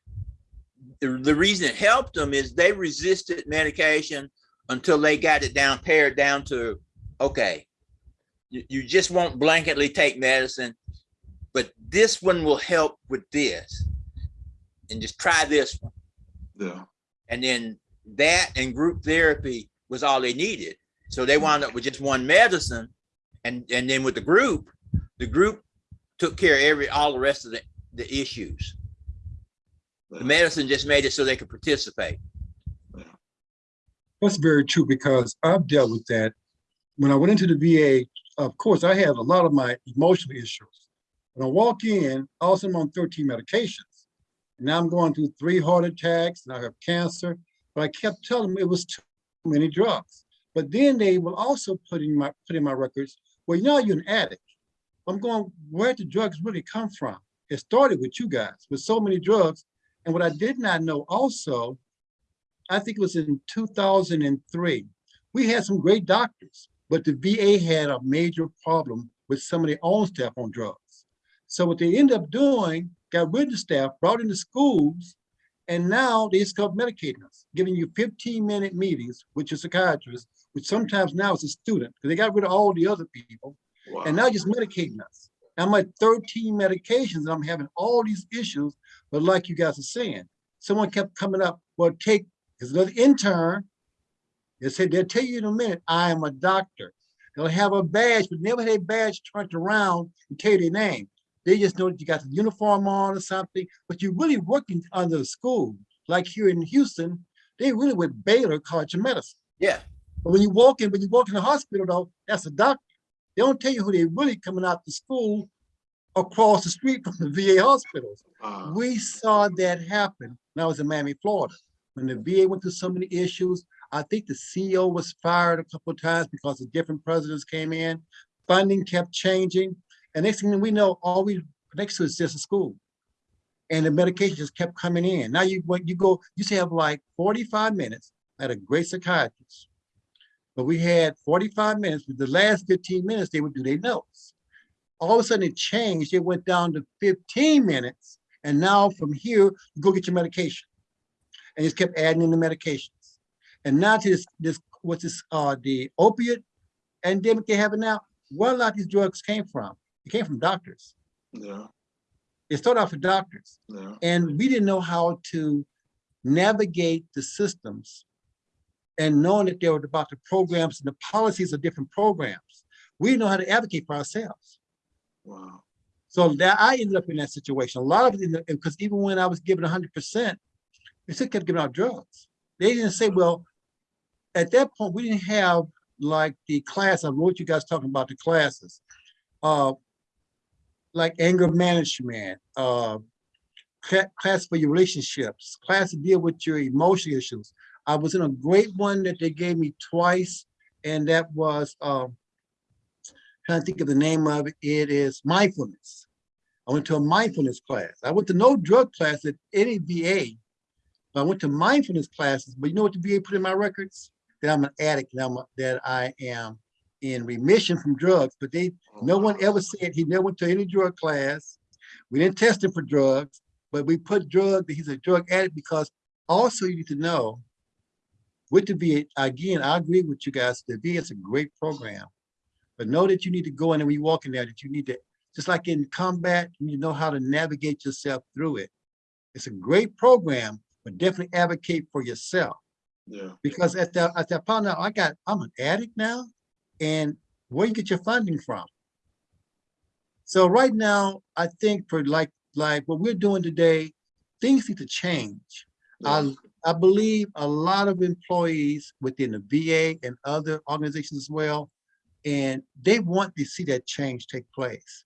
the, the reason it helped them is they resisted medication until they got it down, pared down to, okay, you, you just won't blanketly take medicine, but this one will help with this. And just try this one. Yeah. And then that and group therapy was all they needed. So they wound up with just one medicine. And, and then with the group, the group took care of every, all the rest of the, the issues. The medicine just made it so they could participate. That's very true because I've dealt with that. When I went into the VA, of course, I had a lot of my emotional issues. When I walk in, also I'm on 13 medications. Now I'm going through three heart attacks and I have cancer, but I kept telling them it was too many drugs. But then they will also put in my put in my records, well, you know, you're an addict. I'm going, where the drugs really come from? It started with you guys with so many drugs. And what I did not know also I think it was in 2003. We had some great doctors, but the VA had a major problem with some of their own staff on drugs. So what they ended up doing, got rid of the staff, brought in the schools, and now they start medicating us, giving you 15 minute meetings with your psychiatrist, which sometimes now is a student, because they got rid of all the other people, Wow. and now just medicating us. I'm at 13 medications and I'm having all these issues. But like you guys are saying, someone kept coming up, well, take, there's another intern. They said, they'll tell you in a minute, I am a doctor. They'll have a badge, but never had a badge turned around and tell you their name. They just know that you got the uniform on or something, but you're really working under the school. Like here in Houston, they really with Baylor College of Medicine. Yeah, But when you walk in, when you walk in the hospital though, that's a doctor. They don't tell you who they really coming out to school across the street from the VA hospitals. Uh, We saw that happen when I was in Miami, Florida. When the VA went through so many issues, I think the CEO was fired a couple of times because the different presidents came in. Funding kept changing. And next thing we know, all we next to is just a school. And the medication just kept coming in. Now you, when you go, you have like 45 minutes at a great psychiatrist. But we had 45 minutes, with the last 15 minutes, they would do their notes. All of a sudden it changed. It went down to 15 minutes. And now from here, you go get your medication. And just kept adding in the medications. And now to this, this, what's this, uh, the opiate endemic they have now, where a lot of these drugs came from? It came from doctors. yeah, It started off with doctors. yeah, And we didn't know how to navigate the systems and knowing that there were about the programs and the policies of different programs. We didn't know how to advocate for ourselves. wow, So that I ended up in that situation. A lot of it, because even when I was given hundred percent, they still kept giving out drugs. They didn't say, well, at that point, we didn't have like the class, I wrote you guys talking about the classes. Uh, like anger management, uh, class for your relationships, class to deal with your emotional issues. I was in a great one that they gave me twice, and that was, um, trying to think of the name of it, it is mindfulness. I went to a mindfulness class. I went to no drug class at any VA. I went to mindfulness classes, but you know what the VA put in my records? That I'm an addict, that I'm, a- that I am in remission from drugs, but they, mm-hmm. no one ever said he never went to any drug class. We didn't test him for drugs, but we put drug, that he's a drug addict because also you need to know with the VA, again, I agree with you guys, the VA is a great program. But know that you need to go in and when you walk in there, that you need to, just like in combat, you need to know how to navigate yourself through it. It's a great program, but definitely advocate for yourself. yeah, Because at that, at that point now, I got, I'm an addict now, and where you get your funding from? So right now, I think for like, like what we're doing today, things need to change. yeah, I, I believe a lot of employees within the VA and other organizations as well, and they want to see that change take place.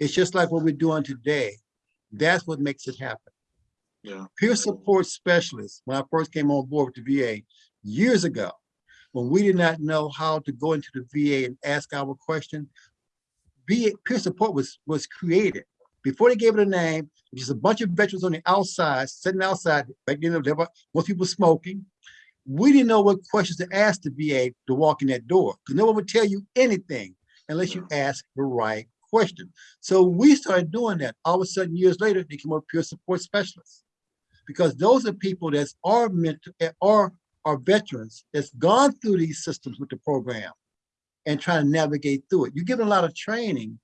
It's just like what we're doing today. That's what makes it happen. yeah, Peer support specialists, when I first came on board with the VA years ago, when we did not know how to go into the VA and ask our question, VA peer support was was created. Before they gave it a name, just a bunch of veterans on the outside, sitting outside, back then, there were most people smoking. We didn't know what questions to ask the VA to walk in that door, because no one would tell you anything unless you ask the right question. So we started doing that. All of a sudden, years later, they came up peer support specialists because those are people that are meant to, are are veterans that's gone through these systems with the program and trying to navigate through it. You give them a lot of training,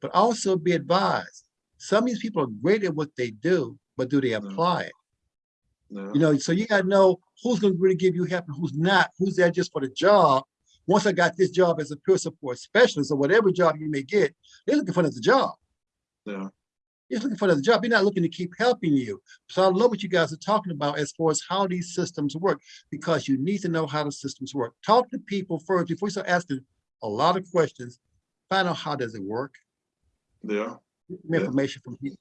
but also be advised. Some of these people are great at what they do, but do they Yeah. apply it? yeah, You know, so you gotta know who's gonna really give you help and who's not, who's there just for the job. Once I got this job as a peer support specialist or whatever job you may get, they're looking for another job. yeah, You're looking for another job. You're not looking to keep helping you. So I love what you guys are talking about as far as how these systems work, because you need to know how the systems work. Talk to people first before you start asking a lot of questions. Find out how does it work, yeah. Get Yeah. information from people.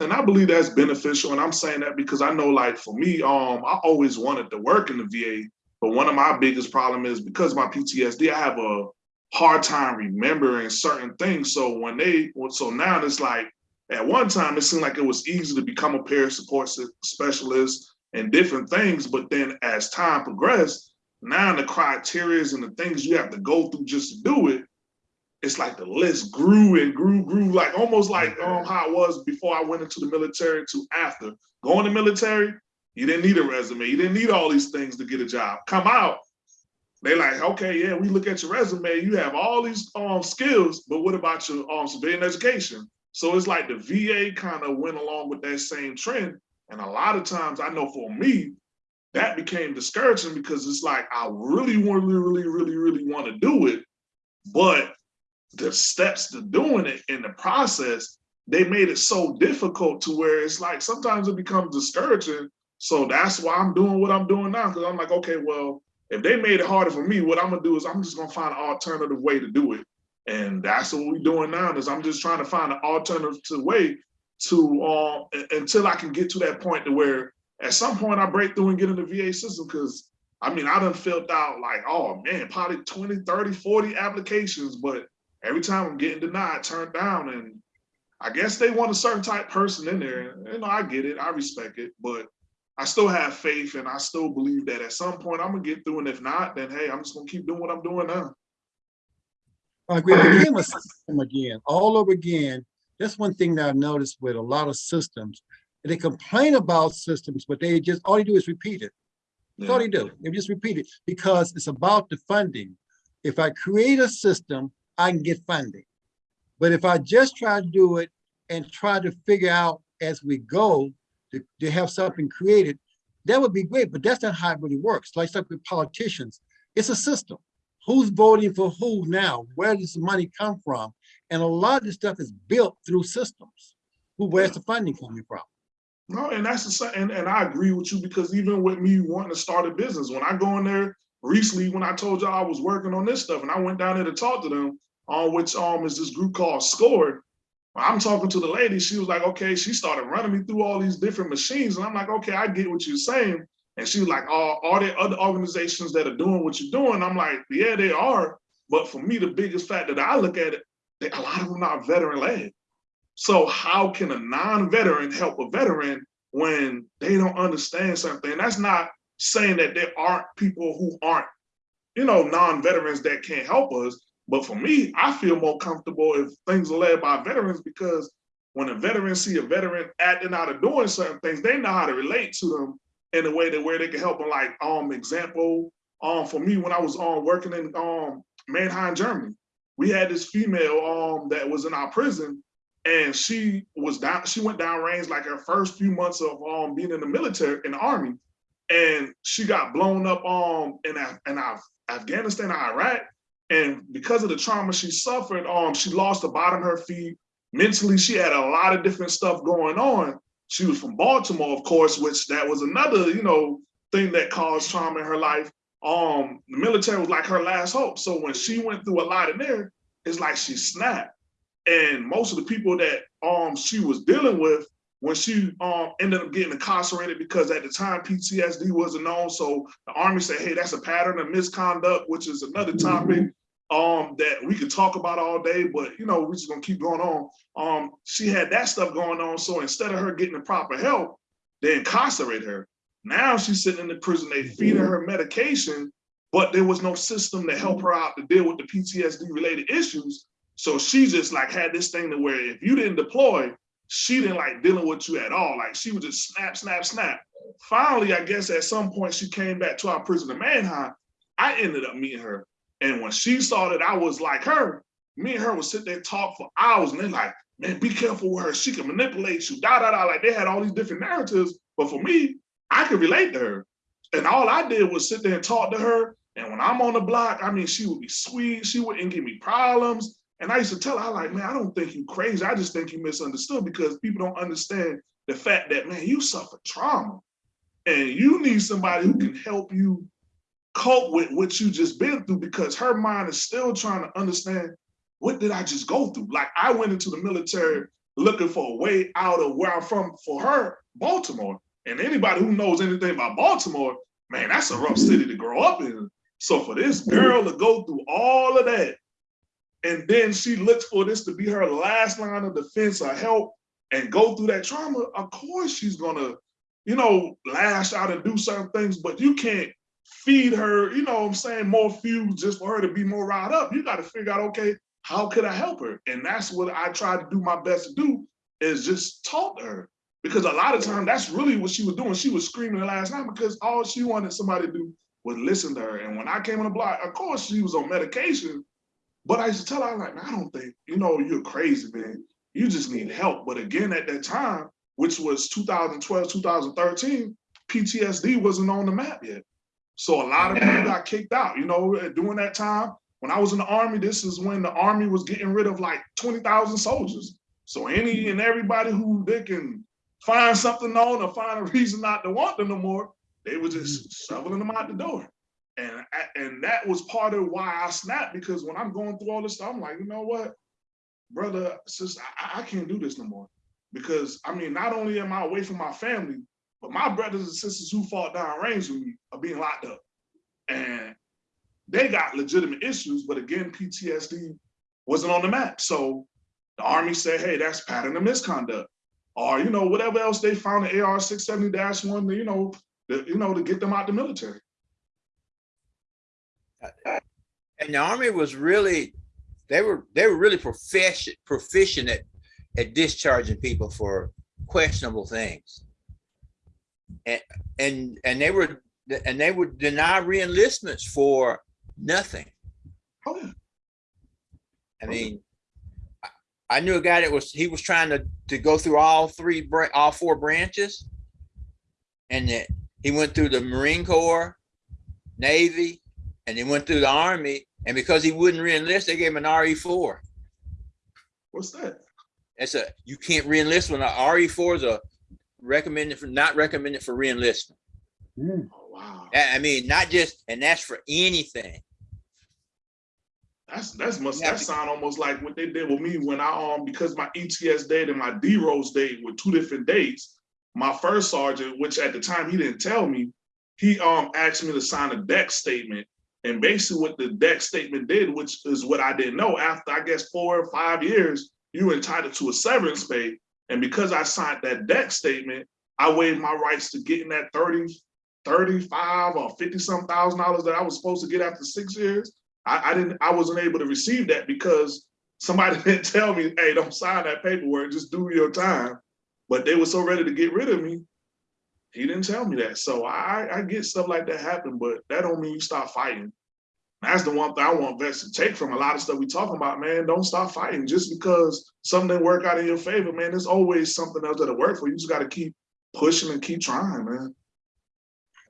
And I believe that's beneficial. And I'm saying that because I know, like for me, um, I always wanted to work in the VA, but one of my biggest problem is because of my PTSD, I have a hard time remembering certain things. So when they, so now it's like, at one time it seemed like it was easy to become a peer support specialist and different things, but then as time progressed, now the criteria and the things you have to go through just to do it, it's like the list grew and grew, grew, like almost like um how it was before I went into the military to after. Going to military, you didn't need a resume, you didn't need all these things to get a job. Come out, they like, okay, yeah, we look at your resume, you have all these um skills, but what about your um civilian education? So it's like the VA kind of went along with that same trend. And a lot of times I know for me, that became discouraging because it's like I really, want, really, really, really, really want to do it, but the steps to doing it in the process, they made it so difficult to where it's like sometimes it becomes discouraging. So that's why I'm doing what I'm doing now. Cause I'm like, okay, well, if they made it harder for me, what I'm gonna do is I'm just gonna find an alternative way to do it. And that's what we're doing now is I'm just trying to find an alternative way to uh, until I can get to that point to where at some point I break through and get in the VA system because I mean, I done filled out like, oh man, probably 20, 30, 40 applications, but every time I'm getting denied, turned down. And I guess they want a certain type person in there. You know, I get it, I respect it, but I still have faith and I still believe that at some point I'm gonna get through. And if not, then hey, I'm just gonna keep doing what I'm doing now. I we Again, with system again, all over again. That's one thing that I've noticed with a lot of systems. They complain about systems, but they just, all they do is repeat it. That's all they do. They just repeat it because it's about the funding. If I create a system, I can get funding. But if I just try to do it and try to figure out as we go to, to have something created, that would be great, but that's not how it really works. Like stuff with politicians, it's a system. Who's voting for who now? Where does the money come from? And a lot of this stuff is built through systems. Who, where's the funding coming from? No, and that's the and, and I agree with you because even with me wanting to start a business, when I go in there recently, when I told y'all I was working on this stuff and I went down there to talk to them, on which um is this group called Score. I'm talking to the lady, she was like, okay, she started running me through all these different machines. And I'm like, okay, I get what you're saying. And she was like, oh, are there other organizations that are doing what you're doing? I'm like, yeah, they are. But for me, the biggest fact that I look at it, they, a lot of them not veteran led. So how can a non-veteran help a veteran when they don't understand something? And that's not saying that there aren't people who aren't, you know, non-veterans that can't help us. But for me, I feel more comfortable if things are led by veterans because when a veteran see a veteran acting out of doing certain things, they know how to relate to them in a way that where they can help them. Like, um, example, um, for me when I was um working in um Mannheim, Germany, we had this female um that was in our prison, and she was down. She went down range like her first few months of um being in the military in the army, and she got blown up um in Af in Af Afghanistan, Iraq, and because of the trauma she suffered, um she lost the bottom of her feet. Mentally, she had a lot of different stuff going on. She was from Baltimore, of course, which that was another you know thing that caused trauma in her life. Um, the military was like her last hope. So when she went through a lot in there, it's like she snapped. And most of the people that um she was dealing with when she um ended up getting incarcerated because at the time PTSD wasn't known. So the army said, hey, that's a pattern of misconduct, which is another topic um that we could talk about all day, but you know, we're just gonna keep going on. Um, she had that stuff going on. So instead of her getting the proper help, they incarcerate her. Now she's sitting in the prison, they feeding her medication, but there was no system to help her out to deal with the PTSD related issues. So she just like had this thing to where if you didn't deploy, she didn't like dealing with you at all. Like she would just snap, snap, snap. Finally, I guess at some point she came back to our prison in Mannheim. I ended up meeting her. And when she saw that I was like her, me and her would sit there and talk for hours and they're like, man, be careful with her. She can manipulate you, da, da, da. Like they had all these different narratives. But for me, I could relate to her. And all I did was sit there and talk to her. And when I'm on the block, I mean, she would be sweet. She wouldn't give me problems. And I used to tell her, I like, man, I don't think you crazy. I just think you misunderstood because people don't understand the fact that, man, you suffer trauma and you need somebody who can help you cope with what you just been through because her mind is still trying to understand what did I just go through? Like I went into the military looking for a way out of where I'm from for her, Baltimore. And anybody who knows anything about Baltimore, man, that's a rough city to grow up in. So for this girl to go through all of that, and then she looks for this to be her last line of defense or help and go through that trauma, of course she's gonna, you know, lash out and do certain things, but you can't feed her, you know what I'm saying, more fuel just for her to be more riled up. You gotta figure out, okay, how could I help her? And that's what I tried to do my best to do is just talk to her. Because a lot of time that's really what she was doing. She was screaming the last night because all she wanted somebody to do was listen to her. And when I came on the block, of course she was on medication, but I used to tell her, I'm like, I don't think, you know, you're crazy, man. You just need help. But again, at that time, which was 2012, 2013, PTSD wasn't on the map yet. So a lot of people got kicked out, you know, eh, during that time. When I was in the army, this is when the army was getting rid of like 20,000 soldiers. So any and everybody who they can find something on or find a reason not to want them no more, they were just mm-hmm. shoveling them out the door. And, and that was part of why I snapped because when I'm going through all this stuff, I'm like, you know what, brother, sister, I, I can't do this no more. Because I mean, not only am I away from my family, but my brothers and sisters who fought down range with me are being locked up. And they got legitimate issues, but again, PTSD wasn't on the map. So the army said, hey, that's pattern of misconduct. Or, you know, whatever else they found the AR 670-1, you know, the, you know, to get them out the military. And the army was really, they were, they were really proficient, proficient at, at discharging people for questionable things. And, and, and they were, and they would deny reenlistments for nothing. Oh. I mean, I- I knew a guy that was, he was trying to, to go through all three, all four branches. And that he went through the Marine Corps, Navy, and he went through the Army. And because he wouldn't reenlist, they gave him an RE four. What's that? It's a, you can't reenlist when an RE four is a recommended for, not recommended for reenlistment. Mm, Oh, wow. I, I mean, not just, and that's for anything. That's that's must that to- sound almost like what they did with me when I um because my ETS date and my DEROS date were two different dates. My first sergeant, which at the time he didn't tell me, he um asked me to sign a DEC statement. And basically what the DEC statement did, which is what I didn't know, after I guess four or five years, you were entitled to a severance pay. And because I signed that DEC statement, I waived my rights to getting that 30, 35 or 50 some thousand dollars that I was supposed to get after six years. I, I didn't, I wasn't able to receive that because somebody didn't tell me, hey, don't sign that paperwork, just do your time. But they were so ready to get rid of me. He didn't tell me that. So I, I get stuff like that happen, but that don't mean you stop fighting. That's the one thing I want vets to take from a lot of stuff we talking about, man. Don't stop fighting just because something didn't work out in your favor, man. There's always something else that'll work for you. You just got to keep pushing and keep trying, man.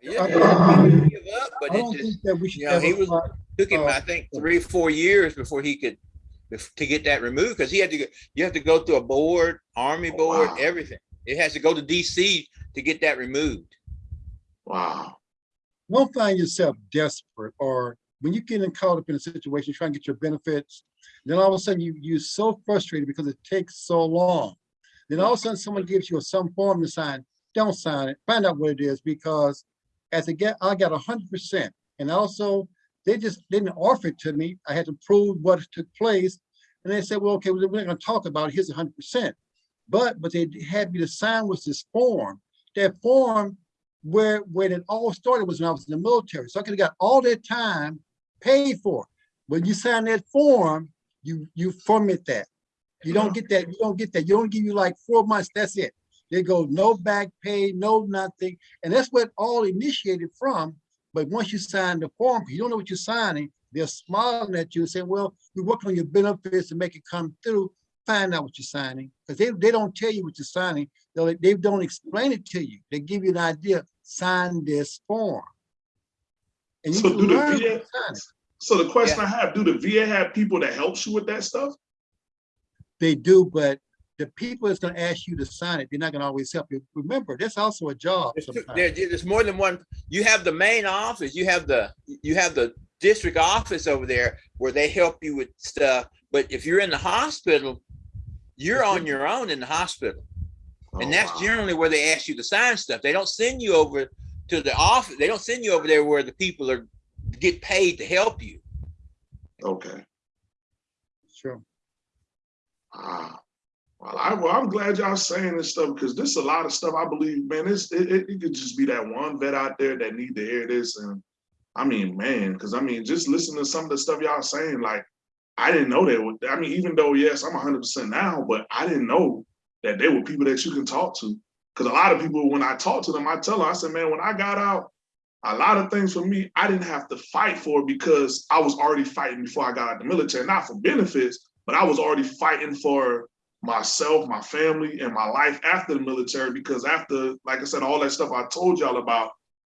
Yeah, I- he give up, I But it just think that we should you know, he was- fight- took him, uh, I think, three, four years before he could, to get that removed, because he had to, go. you have to go through a board, army Oh, board, wow. everything. It has to go to DC to get that removed. Wow. don't find yourself desperate or when you get caught up in a situation, trying to get your benefits, then all of a sudden you, you're so frustrated because it takes so long. Then all of a sudden someone gives you some form to sign, don't sign it, find out what it is because as a get, I got hundred percent. And also they just didn't offer it to me. I had to prove what took place. And they said, well, okay, we're not gonna talk about it. Here's hundred percent. But, but they had me to sign was this form. That form where when it all started was when I was in the military. So I could have got all that time paid for. When you sign that form, you you format that. You don't get that, you don't get that. You don't give you like four months, that's it. They go no back pay, no nothing. And that's what all initiated from. But once you sign the form, you don't know what you're signing, they're smiling at you and saying, well, we're working on your benefits to make it come through. Find out what you're signing. Because they, they don't tell you what you're signing. They, they don't explain it to you. They give you an idea, sign this form. And you So do the VA you sign it. So the question I have, do the VA have people that helps you with that stuff? They do, but the people that's gonna ask you to sign it, they're not gonna always help you. Remember, that's also a job There's, two- sometimes. there- there's more than one, you have the main office, you have the, you have the district office over there where they help you with stuff. But if you're in the hospital, you're on your own in the hospital. And Oh, that's wow. generally where they ask you to sign stuff. They don't send you over to the office. They don't send you over there where the people are get paid to help you. Okay. Sure. Ah. Well, I, well, I'm glad y'all saying this stuff because this is a lot of stuff I believe, man, it's, it, it, it could just be that one vet out there that need to hear this. And I mean, man, because I mean, just listen to some of the stuff y'all saying, like, I didn't know that. would- I mean, even though, yes, I'm 100% now, but I didn't know that there were people that you can talk to. Because a lot of people, when I talk to them, I tell them, I said, man, when I got out, a lot of things for me, I didn't have to fight for because I was already fighting before I got out the military, not for benefits, but I was already fighting for myself, my family, and my life after the military. Because after, like I said, all that stuff I told y'all about,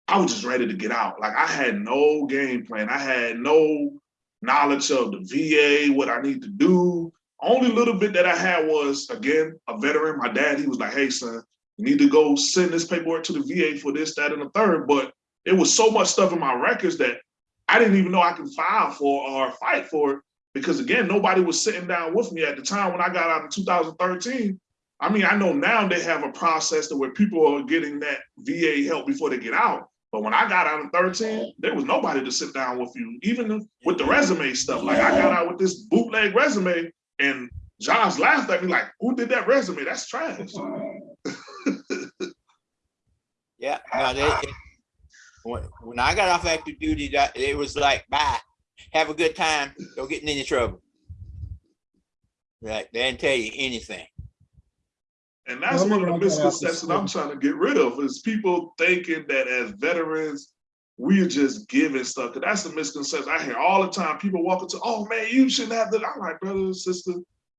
I was just ready to get out. Like I had no game plan. I had no knowledge of the VA, what I need to do. Only little bit that I had was, again, a veteran. My dad, he was like, hey, son, you need to go send this paperwork to the VA for this, that, and the third. But it was so much stuff in my records that I didn't even know I could file for or fight for it. Because again, nobody was sitting down with me at the time when I got out in 2013. I mean, I know now they have a process to where people are getting that VA help before they get out. But when I got out in 13, there was nobody to sit down with you, even with the resume stuff. Like I got out with this bootleg resume and Josh laughed at me like, who did that resume? That's trash. Yeah, no, they, it- when, when I got off active duty, that, it was like, bye, have a good time, don't get in any trouble. Like, they didn't tell you anything. And that's Well, one of the I got misconceptions I'm trying to get rid of is people thinking that as veterans, we are just giving stuff. 'Cause that's the misconception I hear all the time. People walk into, oh man, you shouldn't have that. I'm like, brother, and sister,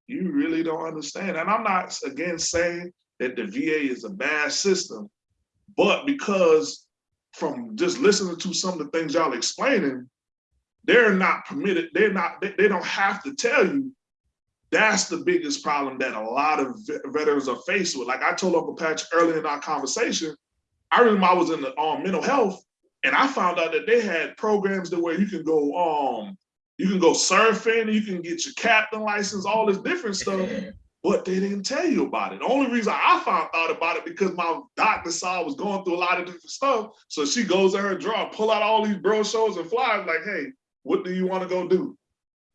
you really don't understand. And I'm not again saying that the VA is a bad system, but because from just listening to some of the things y'all explaining, they're not permitted, they're not, they, they don't have to tell you that's the biggest problem that a lot of veterans are faced with. Like I told Uncle Patch earlier in our conversation, I remember I was in the um, mental health and I found out that they had programs that where you can go, um, you can go surfing, you can get your captain license, all this different stuff, but they didn't tell you about it. The only reason I found out about it because my doctor saw I was going through a lot of different stuff. So she goes in her drawer, pull out all these brochures and flyers like, hey, what do you want to go do?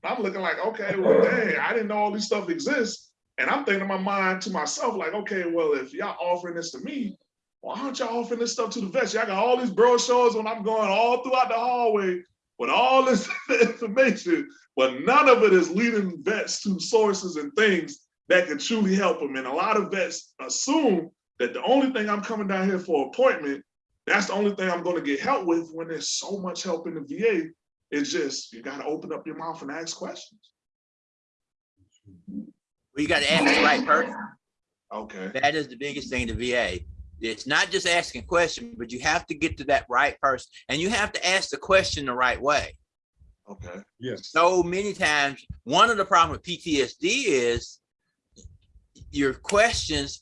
I'm looking like, okay, well, dang, I didn't know all these stuff exists. And I'm thinking in my mind to myself, like, okay, well, if y'all offering this to me, why aren't y'all offering this stuff to the vets? Y'all got all these brochures when I'm going all throughout the hallway with all this information, but none of it is leading vets to sources and things that can truly help them. And a lot of vets assume that the only thing I'm coming down here for appointment, that's the only thing I'm going to get help with when there's so much help in the VA. It's just you got to open up your mouth and ask questions. Well, you gotta ask the right person. Okay. That is the biggest thing in the VA. It's not just asking a question, but you have to get to that right person and you have to ask the question the right way. Okay. Yes. So many times, one of the problems with PTSD is your questions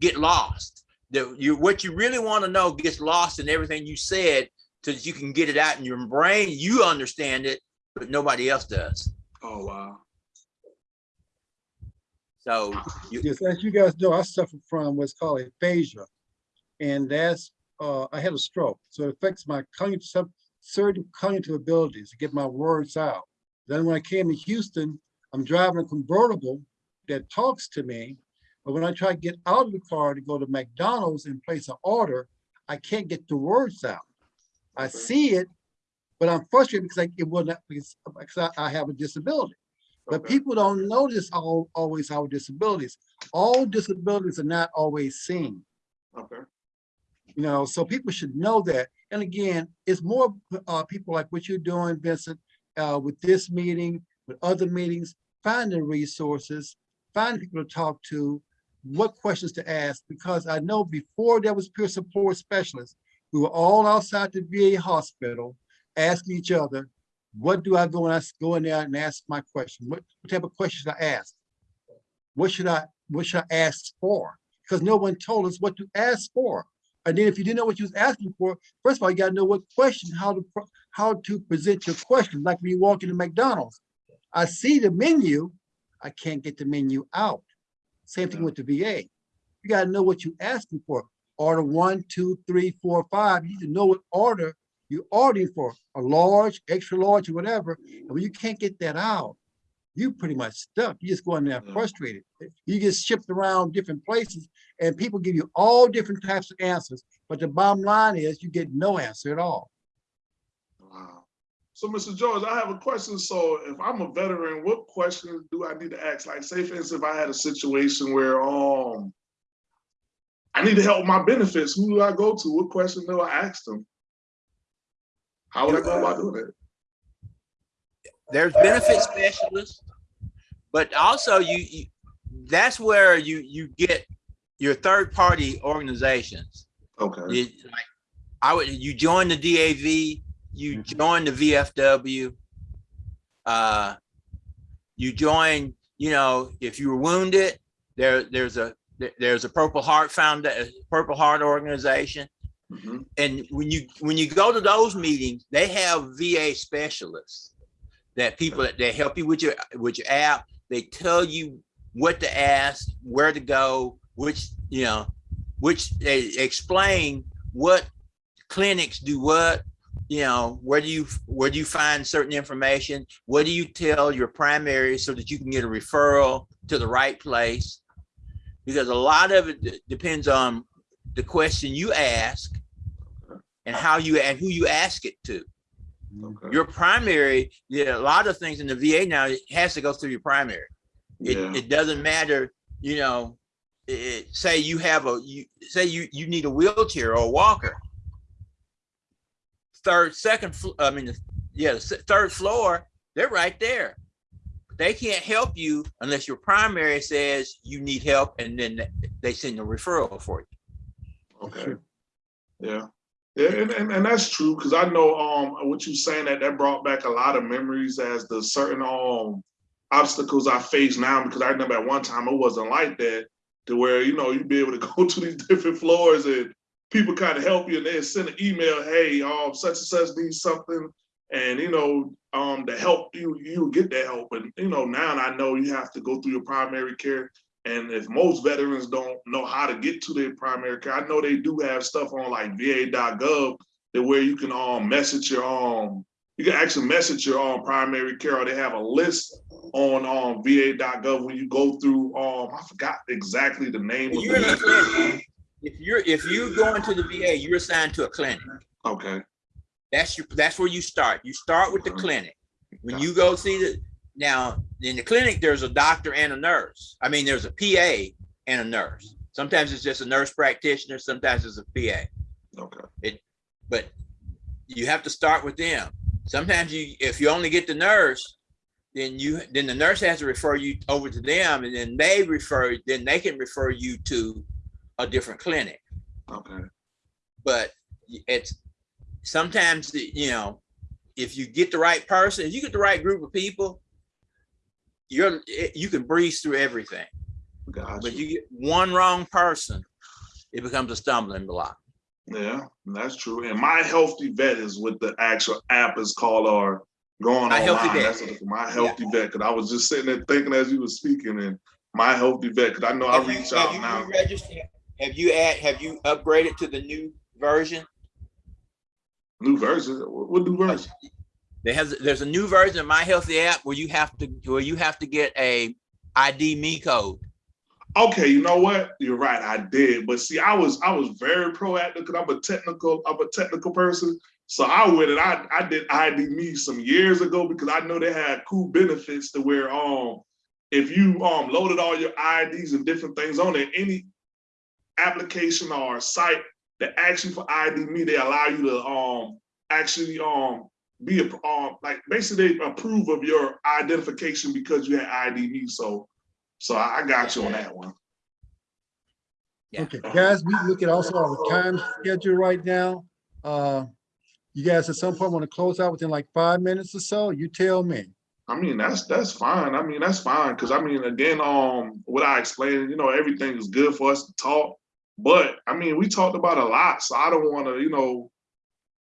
get lost. The, you, what you really want to know gets lost in everything you said so that you can get it out in your brain. You understand it, but nobody else does. Oh wow. So you, Yes, as you guys know, I suffer from what's called aphasia. And that's, uh, I had a stroke, so it affects my cognitive, some certain cognitive abilities to get my words out. Then when I came to Houston, I'm driving a convertible that talks to me. But when I try to get out of the car to go to McDonald's and place an order, I can't get the words out. I see it, but I'm frustrated because I, it will not, because, because I, I have a disability. But Okay. people don't notice all, always our disabilities. All disabilities are not always seen, Okay. you know, so people should know that. And again, it's more uh, people like what you're doing, Vincent, uh, with this meeting, with other meetings, finding resources, finding people to talk to, what questions to ask, because I know before there was peer support specialists, we were all outside the VA hospital asking each other, what do I go and ask, go in there and ask my question? What, what type of questions I ask? What should I, what should I ask for? Because no one told us what to ask for. And then if you didn't know what you was asking for, first of all, you gotta know what question, how to, how to present your question, like when you walk into McDonald's. I see the menu, I can't get the menu out. Same thing with the VA. You gotta know what you're asking for. Order one, two, three, four, five. You need to know what order you're ordering for, a large, extra large, or whatever. And when you can't get that out, you pretty much stuck. You just go in there frustrated. You get shipped around different places and people give you all different types of answers. But the bottom line is you get no answer at all. Wow. So, Mr. George, I have a question. So, if I'm a veteran, what questions do I need to ask? Like, say, for instance, if I had a situation where um I need to help my benefits, who do I go to? What question do I ask them? How would I go about doing it? there's benefit specialists, but also you, you that's where you you get your third party organizations. Okay, You, like, I would you join the DAV, you Mhm. join the VFW, uh, you join. You know, if you were wounded, there there's a there's a Purple Heart Found Purple Heart organization Mhm. and when you when you go to those meetings, they have VA specialists that people that they help you with your with your app. They tell you what to ask, where to go, which you know, which they explain what clinics do what. You know, where do you where do you find certain information? What do you tell your primary so that you can get a referral to the right place? Because a lot of it depends on the question you ask and how you and who you ask it to. okay, Your primary, yeah, a lot of things in the VA now it has to go through your primary. It, yeah, it doesn't matter, you know, it, say you have a, you say you, you need a wheelchair or a walker. Third, second, fl- I mean, yeah, the third floor, they're right there. They can't help you unless your primary says you need help and then they send a referral for you. okay. Yeah, yeah, and, and, and that's true, because I know, um, what you're saying that that brought back a lot of memories as the certain, um, obstacles I face now, because I remember at one time it wasn't like that, to where, you know, you'd be able to go to these different floors and people kind of help you and they send an email, hey, um, such and such needs something. And, you know, um, to help you, you get that help. And, you know, now I know you have to go through your primary care. And if most veterans don't know how to get to their primary care, I know they do have stuff on like va.gov that where you can um message your um you can actually message your um primary care or they have a list on um va.gov when you go through um I forgot exactly the name of You're in a the clinic. If you're, if you go into the VA, you're assigned to a clinic. Okay, That's your, that's where you start. You start with the clinic. When you go see the, now, in the clinic, there's a doctor and a nurse. I mean, there's a PA and a nurse. Sometimes it's just a nurse practitioner, sometimes it's a PA, okay, It but you have to start with them. Sometimes you, if you only get the nurse, then you, then the nurse has to refer you over to them and then they refer, then they can refer you to a different clinic. okay, but it's sometimes the- you know if you get the right person if you get the right group of people you're you can breeze through everything but you get one wrong person it becomes a stumbling block Yeah, that's true. And my HealtheVet is what the actual app is called or going My Healthy online. Vet. That's what my HealtheVet. Cause I was just sitting there thinking as you were speaking and my healthy vet, cause I know I have you, reach have out you now. Have you add have you upgraded to the new version New version. What new version? there has there's a new version of my healthy app where you have to where you have to get a ID.me code Okay, you know what? You're right. I did, but see, I was I was very proactive because I'm a technical I'm a technical person. So I went and I I did ID.me some years ago because I know they had cool benefits to where um if you um loaded all your IDs and different things on it, any application or site that asks you for ID.me, they allow you to um actually um be a um like basically they approve of your identification because you had ID.me. So so I I got you on that one. Yeah. Okay, guys, we look at also our time schedule right now. Uh, you guys at some point want to close out within like five minutes or so? You tell me. I mean, that's that's fine. I mean, that's fine because I mean, again, um, what I explained, you know, everything is good for us to talk. But I mean, we talked about a lot, so I don't want to, you know,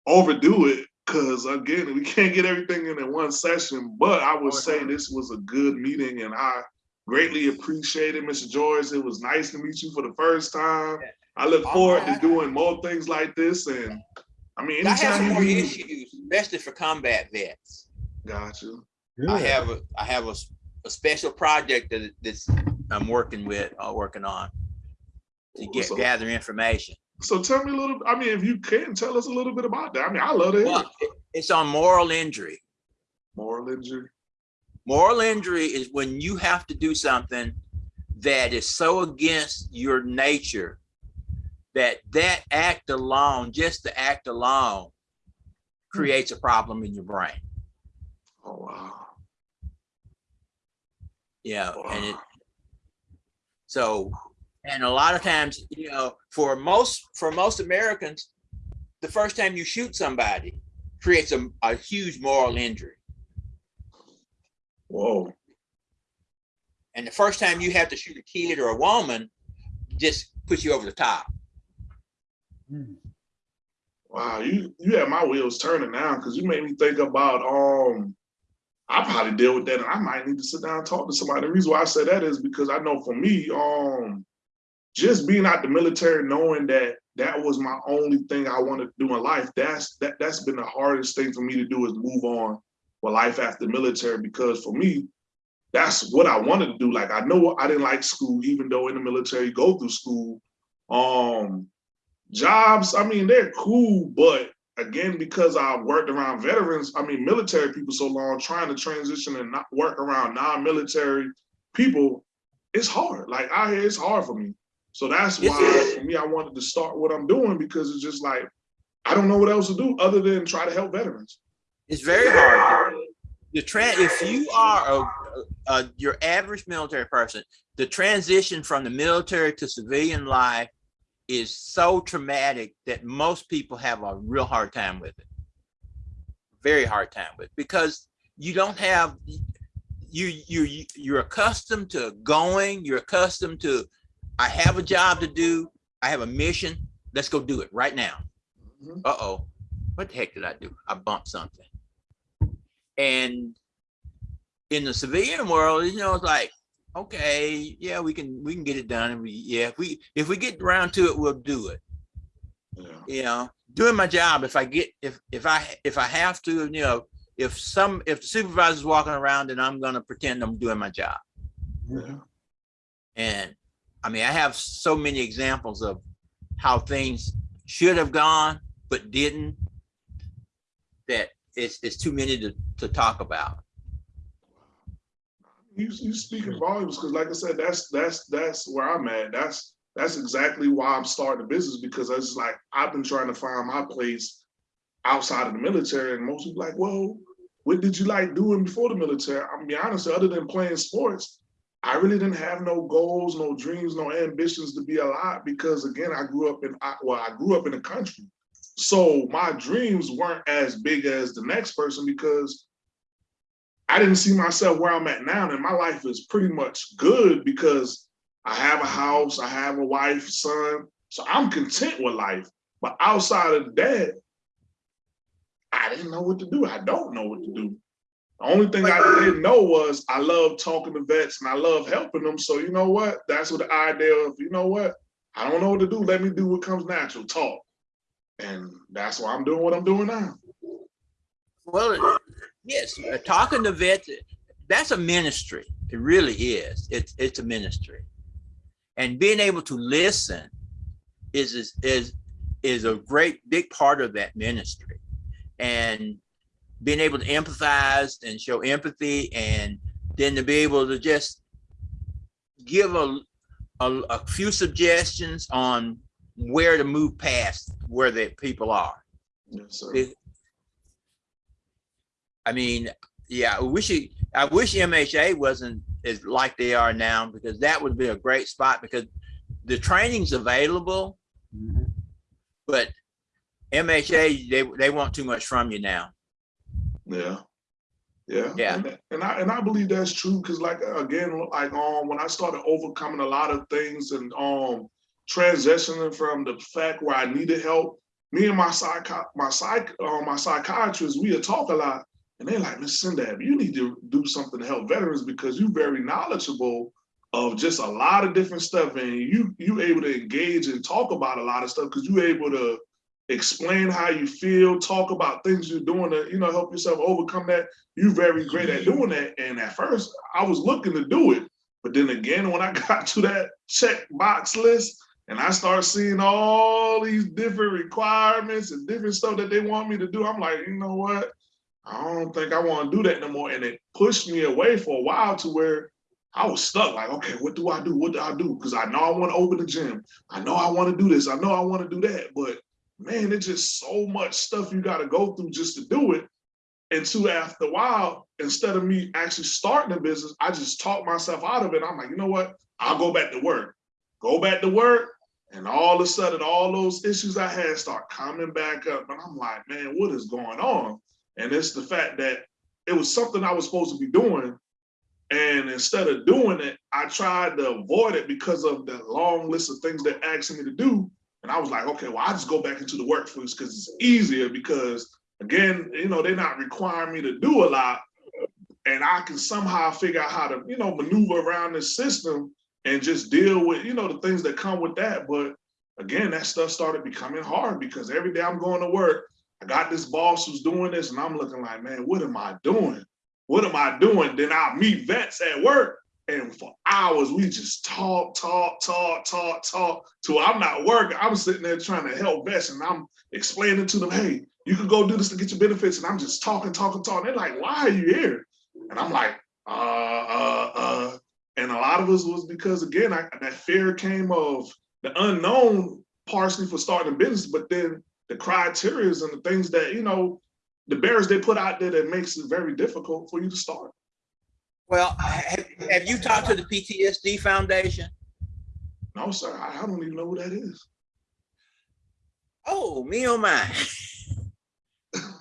overdo it because again, we can't get everything in in one session. But I would say this was a good meeting, and I greatly appreciate it, Mr. Joyce. It was nice to meet you for the first time. I look forward to doing more things like this, and I mean, I have some anytime more you do, issues especially for combat vets Gotcha. you. I have a, I have a, s- a special project that that's I'm working with, uh, working on to get, So- gather information. So tell me a little, I mean, if you can, tell us a little bit about that. I mean, I love to Well, it. it- it's on moral injury. moral injury. Moral injury is when you have to do something that is so against your nature that that act alone, just the act alone hmm. creates a problem in your brain. Oh, wow. Yeah, and it, so, and a lot of times, you know, for most, for most Americans, the first time you shoot somebody creates a, a huge moral injury. Whoa. And the first time you have to shoot a kid or a woman, just puts you over the top. Mm. Wow, you you had my wheels turning now because you made me think about um I probably deal with that and I might need to sit down and talk to somebody. The reason why I say that is because I know for me, um just being out the military, knowing that that was my only thing I wanted to do in life, that's that that's been the hardest thing for me to do is move on with life after military because for me, that's what I wanted to do. Like I know I didn't like school, even though in the military you go through school. Um jobs, I mean, they're cool, but again, because I worked around veterans, I mean, military people so long, trying to transition and not work around non-military people, it's hard. Like out here, it's hard for me. So that's why for me, I wanted to start what I'm doing because it's just like, I don't know what else to do other than try to help veterans. It's very hard. The trend, if you are a, a, your average military person, the transition from the military to civilian life is so traumatic that most people have a real hard time with it. Very hard time with it because you don't have you you you're accustomed to going, you're accustomed to I have a job to do, I have a mission, let's go do it right now Mhm. uh-oh, what the heck did I do? I bumped something. And in the civilian world, you know, it's like, okay, yeah, we can we can get it done. And we yeah, if we if we get around to it, we'll do it. Yeah. You know, doing my job. If I get if if I if I have to, you know, if some if the supervisor's walking around, then I'm gonna pretend I'm doing my job. Yeah. And I mean, I have so many examples of how things should have gone, but didn't. That it's, it's too many to, to talk about. You you speak in volumes because, like I said, that's that's that's where I'm at. That's that's exactly why I'm starting a business because I it's like I've been trying to find my place outside of the military, and most people like, well, what did you like doing before the military? I'm be honest, other than playing sports, I really didn't have no goals, no dreams, no ambitions to be alive because again, I grew up in well, I grew up in the country, so my dreams weren't as big as the next person because I didn't see myself where I'm at now, and my life is pretty much good because I have a house, I have a wife, son, so I'm content with life. But outside of that, I didn't know what to do. I don't know what to do. The only thing I didn't know was I love talking to vets and I love helping them. So you know what? That's what the idea of, you know what? I don't know what to do. Let me do what comes natural, talk. And that's why I'm doing what I'm doing now. Well, yes, uh, talking to vets, that's a ministry. It really is. It's, it's a ministry. And being able to listen is, is, is, is a great big part of that ministry. And being able to empathize and show empathy and then to be able to just give a, a, a few suggestions on where to move past where the people are. Yes. It- I mean, yeah, I wish it, I wish MHA wasn't as like they are now because that would be a great spot because the training's available, Mhm. but MHA, they, they want too much from you now. Yeah. Yeah. Yeah. And, and I and I believe that's true because like again, like um when I started overcoming a lot of things and um transitioning from the fact where I needed help, me and my psych my psych uh, my psychiatrist, we had talk a lot. And they're like, Miss Sindab, you need to do something to help veterans because you're very knowledgeable of just a lot of different stuff. And you you able to engage and talk about a lot of stuff because you're able to explain how you feel, talk about things you're doing to, you know, help yourself overcome that. You're very great at doing that. And at first I was looking to do it. But then again, when I got to that check box list and I start seeing all these different requirements and different stuff that they want me to do, I'm like, you know what? I don't think I want to do that no more. And it pushed me away for a while to where I was stuck. Like, okay, what do I do? What do I do? Because I know I want to open the gym. I know I want to do this. I know I want to do that. But man, it's just so much stuff you gotta go through just to do it. And two, after a while, instead of me actually starting a business, I just talked myself out of it. I'm like, you know what? I'll go back to work. Go back to work. And all of a sudden, all those issues I had start coming back up. And I'm like, man, what is going on? And it's the fact that it was something I was supposed to be doing. And instead of doing it, I tried to avoid it because of the long list of things they're asking me to do. And I was like, okay, well, I just go back into the workforce because it's easier because again, you know, they're not requiring me to do a lot. And I can somehow figure out how to, you know, maneuver around this system and just deal with, you know, the things that come with that. But again, that stuff started becoming hard because every day I'm going to work, I got this boss who's doing this, and I'm looking like, man, what am I doing? What am I doing? Then I meet vets at work, and for hours we just talk, talk, talk, talk, talk. Till I'm not working, I'm sitting there trying to help vets, and I'm explaining to them, hey, you can go do this to get your benefits, and I'm just talking, talking, talking. They're like, why are you here? And I'm like, uh, uh, uh. And a lot of us was because again, I, that fear came of the unknown, partially for starting a business, but then the criterias and the things that, you know, the barriers they put out there that makes it very difficult for you to start. Well, have, have you talked to the PTSD Foundation? No, sir, I, I don't even know who that is. Oh, me oh my.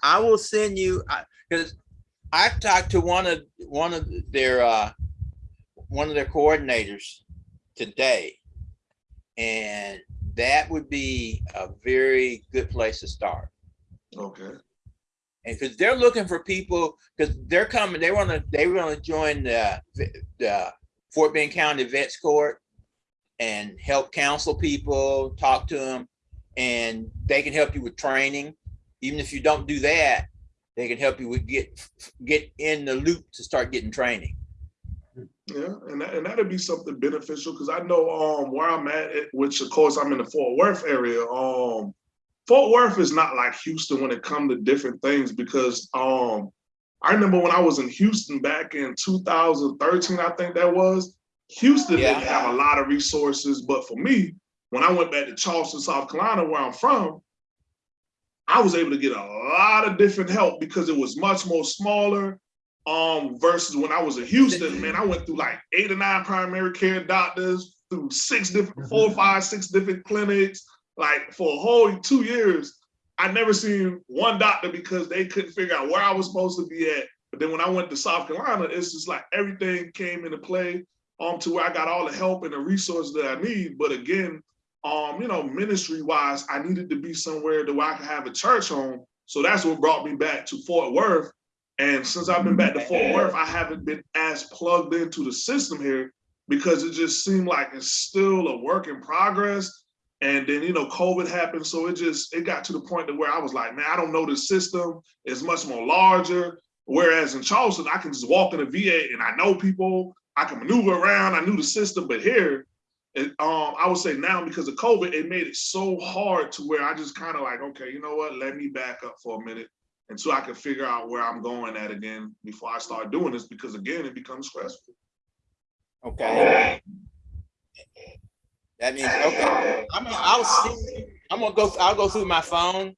I will send you, because I've talked to one of, one of their, uh, one of their coordinators today. And that would be a very good place to start. Okay, And because they're looking for people, because they're coming, they want to, they want to join the, the Fort Bend County Vets Court and help counsel people, talk to them, and they can help you with training. Even if you don't do that, they can help you with get, get in the loop to start getting training. yeah, and that, and that'd be something beneficial because I know um where I'm at, which of course I'm in the Fort Worth area. Um, Fort Worth is not like Houston when it comes to different things because um I remember when I was in Houston back in 2013, I think that was. Houston didn't have a lot of resources, but for me, when I went back to Charleston, South Carolina, where I'm from, I was able to get a lot of different help because it was much more smaller. Um, versus when I was in Houston, man, I went through like eight or nine primary care doctors, through six different, four, five, six different clinics, like for a whole two years. I never seen one doctor because they couldn't figure out where I was supposed to be at. But then when I went to South Carolina, it's just like everything came into play um to where I got all the help and the resources that I need. But again, um, you know, ministry wise, I needed to be somewhere that I could have a church home. So that's what brought me back to Fort Worth. And since I've been back to Fort Worth, I haven't been as plugged into the system here because it just seemed like it's still a work in progress. And then, you know, COVID happened. So it just, it got to the point to where I was like, man, I don't know the system. It's much more larger. Whereas in Charleston, I can just walk in a VA and I know people, I can maneuver around, I knew the system. But here, it, um, I would say now because of COVID, it made it so hard to where I just kind of like, okay, you know what? Let me back up for a minute until I can figure out where I'm going at again before I start doing this. Because again, it becomes stressful. Okay. That means, okay, I'm, gonna- I'll see, I'm gonna go, I'll go through my phone,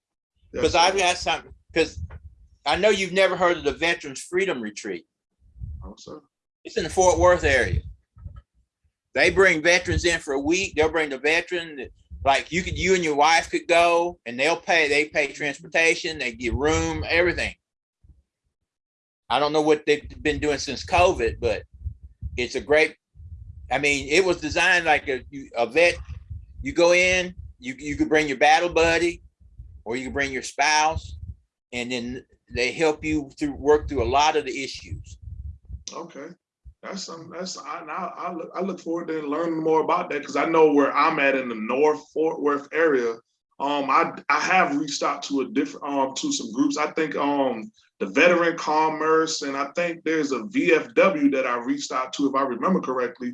because I've got something, because I know you've never heard of the Veterans Freedom Retreat. Oh, sir. It's in the Fort Worth area. They bring veterans in for a week. They'll bring the veteran, like you could, you and your wife could go and they'll pay, they pay transportation, they get room, everything. I don't know what they've been doing since COVID, but it's a great, I mean, it was designed like a, a vet, you go in, you, you could bring your battle buddy or you can bring your spouse and then they help you through, work through a lot of the issues. Okay. That's something that's I I, I look I look forward to learning more about that because I know where I'm at in the North Fort Worth area. Um, I I have reached out to a different um to some groups. I think um the Veteran Commerce and I think there's a VFW that I reached out to if I remember correctly.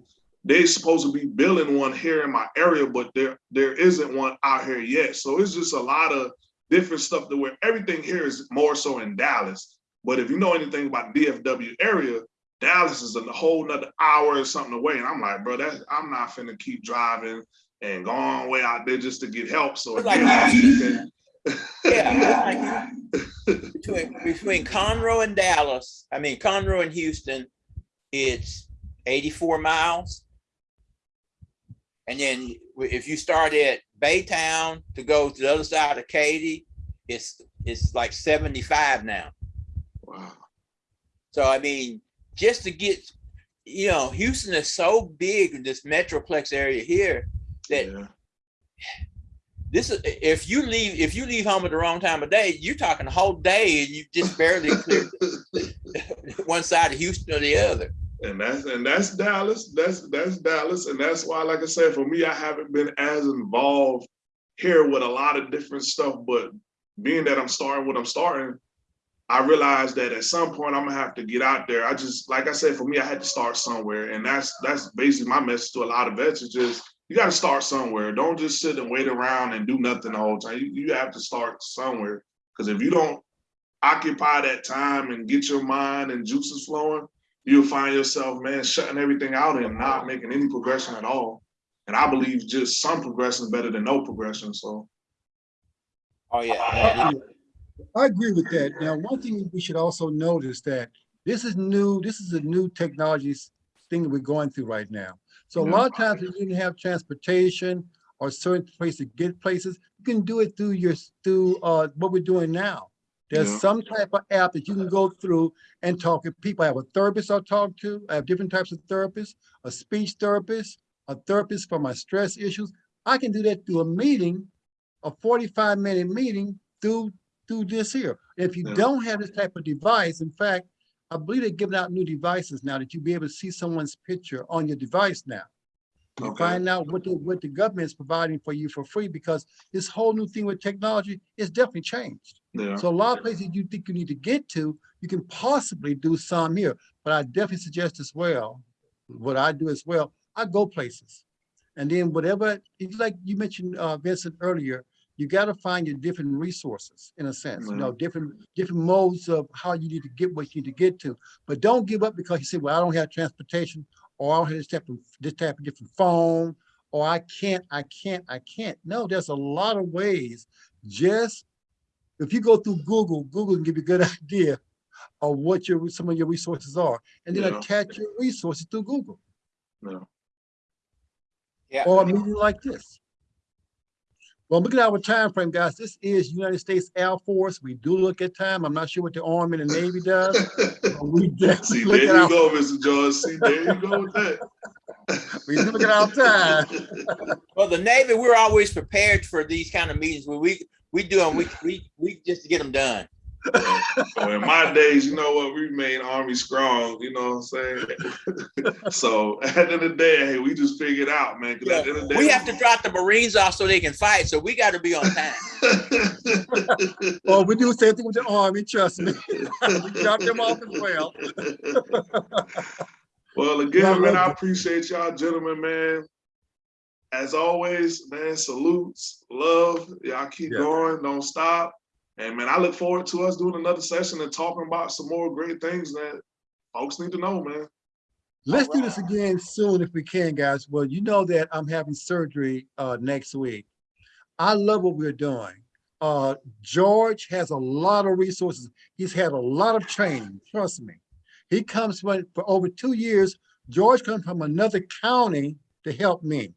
They're supposed to be building one here in my area, but there there isn't one out here yet. So it's just a lot of different stuff that where everything here is more so in Dallas. But if you know anything about the DFW area, Dallas is a whole nother hour or something away. And I'm like, bro, that I'm not finna keep driving and go on way out there just to get help. So It's like- again, Yeah, between, between Conroe and Dallas, I mean Conroe and Houston, it's eighty-four miles. And then if you start at Baytown to go to the other side of Katy, it's, it's like seventy-five now. Wow. So I mean, just to get, you know, Houston is so big in this metroplex area here that Yeah. this is, if you leave, if you leave home at the wrong time of day, you're talking a whole day and you just barely clear one side of Houston or the other. And that's and that's Dallas. That's that's Dallas, and that's why, like I said, for me, I haven't been as involved here with a lot of different stuff. But being that I'm starting what I'm starting, I realized that at some point I'm gonna have to get out there. I just, like I said, for me, I had to start somewhere, and that's that's basically my message to a lot of vets is you got to start somewhere. Don't just sit and wait around and do nothing the whole time. You, you have to start somewhere because if you don't occupy that time and get your mind and juices flowing you'll find yourself, man, shutting everything out and not making any progression at all. And I believe just some progression is better than no progression. So Oh, yeah. I agree with that. Now, one thing we should also notice that this is new, this is a new technology thing that we're going through right now. So a lot of times if you didn't have transportation or certain place to get places, you can do it through your, through uh what we're doing now. There's Yeah. some type of app that you can go through and talk to people. I have a therapist I'll talk to. I have different types of therapists, a speech therapist, a therapist for my stress issues. I can do that through a meeting, a forty-five minute meeting through through this here. If you Yeah. don't have this type of device, in fact, I believe they're giving out new devices now that you'll be able to see someone's picture on your device now. Okay. find out what the, what the government is providing for you for free because this whole new thing with technology is definitely changed. Yeah, So a lot of places you think you need to get to, you can possibly do some here, but I definitely suggest as well, what I do as well, I go places. And then whatever, like you mentioned, uh, Vincent earlier, you gotta find your different resources in a sense, you know, different, different modes of how you need to get what you need to get to. But don't give up because you say, well, I don't have transportation, or I don't have this type of, this type of different phone, or I can't, I can't, I can't. No, there's a lot of ways. Just if you go through Google, Google can give you a good idea of what your some of your resources are, and then Yeah. attach your resources through Google yeah. Yeah. or a meeting like this. Well, look at our time frame, guys. This is United States Air Force. We do look at time. I'm not sure what the Army and the Navy does. We definitely See, look there at you our, go, Mr. George. See, there you go with that. we do look at our time. Well, the Navy, we're always prepared for these kind of meetings where we, we do them, we, we, we just to get them done. Well, in my days, you know what, we made Army strong, you know what I'm saying? so at the end of the day, hey, we just figured out, man. 'cause at the end of the We have to drop the Marines off so they can fight, so we gotta be on time. Oh, we do the same thing with the Army, trust me. We drop them off as well. Well, Yeah, again, man, I appreciate y'all, gentlemen, man. As always, man, salutes, love. Y'all keep Yeah. going, don't stop. And man, I look forward to us doing another session and talking about some more great things that folks need to know, man. Let's do this again soon if we can, guys. Well, you know that I'm having surgery uh next week. I love what we're doing. Uh George has a lot of resources. He's had a lot of training, trust me. He comes from for over two years. George comes from another county to help me.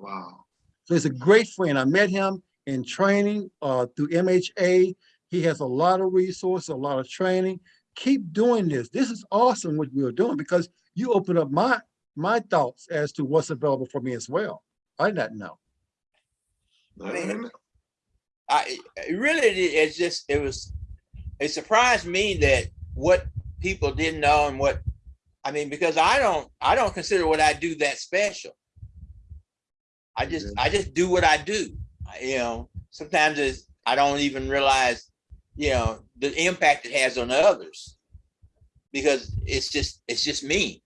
Wow. So he's a great friend. I met him in training uh, through MHA. He has a lot of resources, a lot of training. Keep doing this. This is awesome what we're doing because you open up my my thoughts as to what's available for me as well. I did not know. Man. I, it really, it's just, it was, it surprised me that what people didn't know and what, I mean, because I don't, I don't consider what I do that special. I just, I just do what I do. I- You know, sometimes it's, I don't even realize, you know, the impact it has on others. Because it's just, it's just me.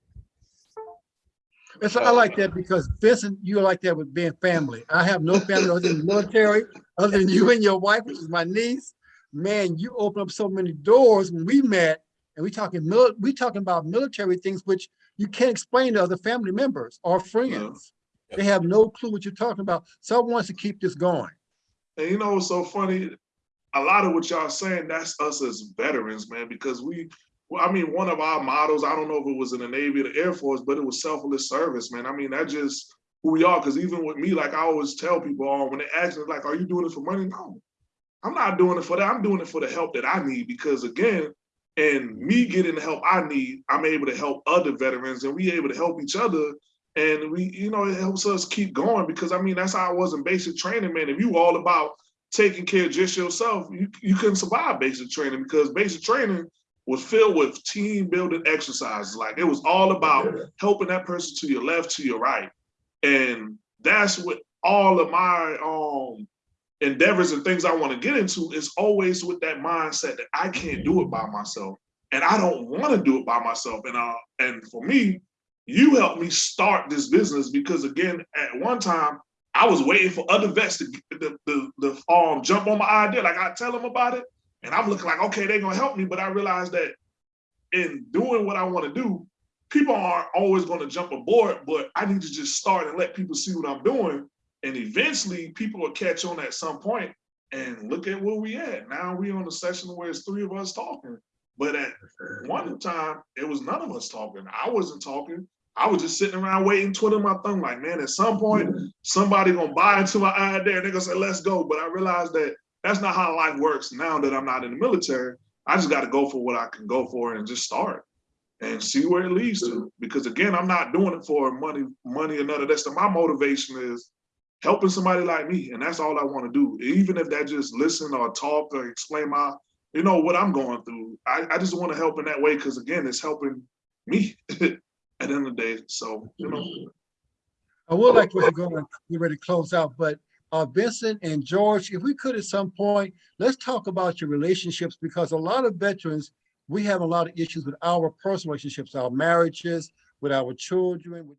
And so I like that because Vincent, you're like that with being family. I have no family other than the military, other than you and your wife, which is my niece. Man, you open up so many doors when we met and we talking mil, we talking about military things which you can't explain to other family members or friends. They have no clue what you're talking about. Someone wants to keep this going. And you know what's so funny? A lot of what y'all saying, that's us as veterans, man, because we, well, I mean, one of our models, I don't know if it was in the Navy or the Air Force, but it was selfless service, man. I mean, that just who we are. Cause even with me, like I always tell people, oh, when they ask me, like, are you doing it for money? No, I'm not doing it for that. I'm doing it for the help that I need. Because again, and me getting the help I need, I'm able to help other veterans and we able to help each other. And we, you know, it helps us keep going because I mean, that's how I was in basic training, man. If you all about taking care of just yourself, you, you couldn't survive basic training because basic training was filled with team building exercises. Like it was all about helping that person to your left, to your right. And that's what all of my um endeavors and things I want to get into is always with that mindset that I can't do it by myself. And I don't want to do it by myself. And uh and for me, you helped me start this business because again, at one time I was waiting for other vets to the, the, the um jump on my idea. Like I tell them about it, and I'm looking like, okay, they're gonna help me. But I realized that in doing what I want to do, people aren't always gonna jump aboard, but I need to just start and let people see what I'm doing. And eventually people will catch on at some point and look at where we at. Now we on a session where it's three of us talking. But at one time, it was none of us talking. I wasn't talking. I was just sitting around waiting, twiddling my thumb, like, man, at some point, somebody gonna buy into my idea and they're gonna say, let's go. But I realized that that's not how life works now that I'm not in the military. I just gotta go for what I can go for and just start and see where it leads to. Because again, I'm not doing it for money, money or none of that stuff. My motivation is helping somebody like me. And that's all I wanna do. Even if that just listen or talk or explain my, you know, what I'm going through. I, I just wanna help in that way because again, it's helping me at the end of the day. So, you know, I would like to go and get ready to close out, but uh, Vincent and George, if we could at some point, let's talk about your relationships because a lot of veterans, we have a lot of issues with our personal relationships, our marriages, with our children. with-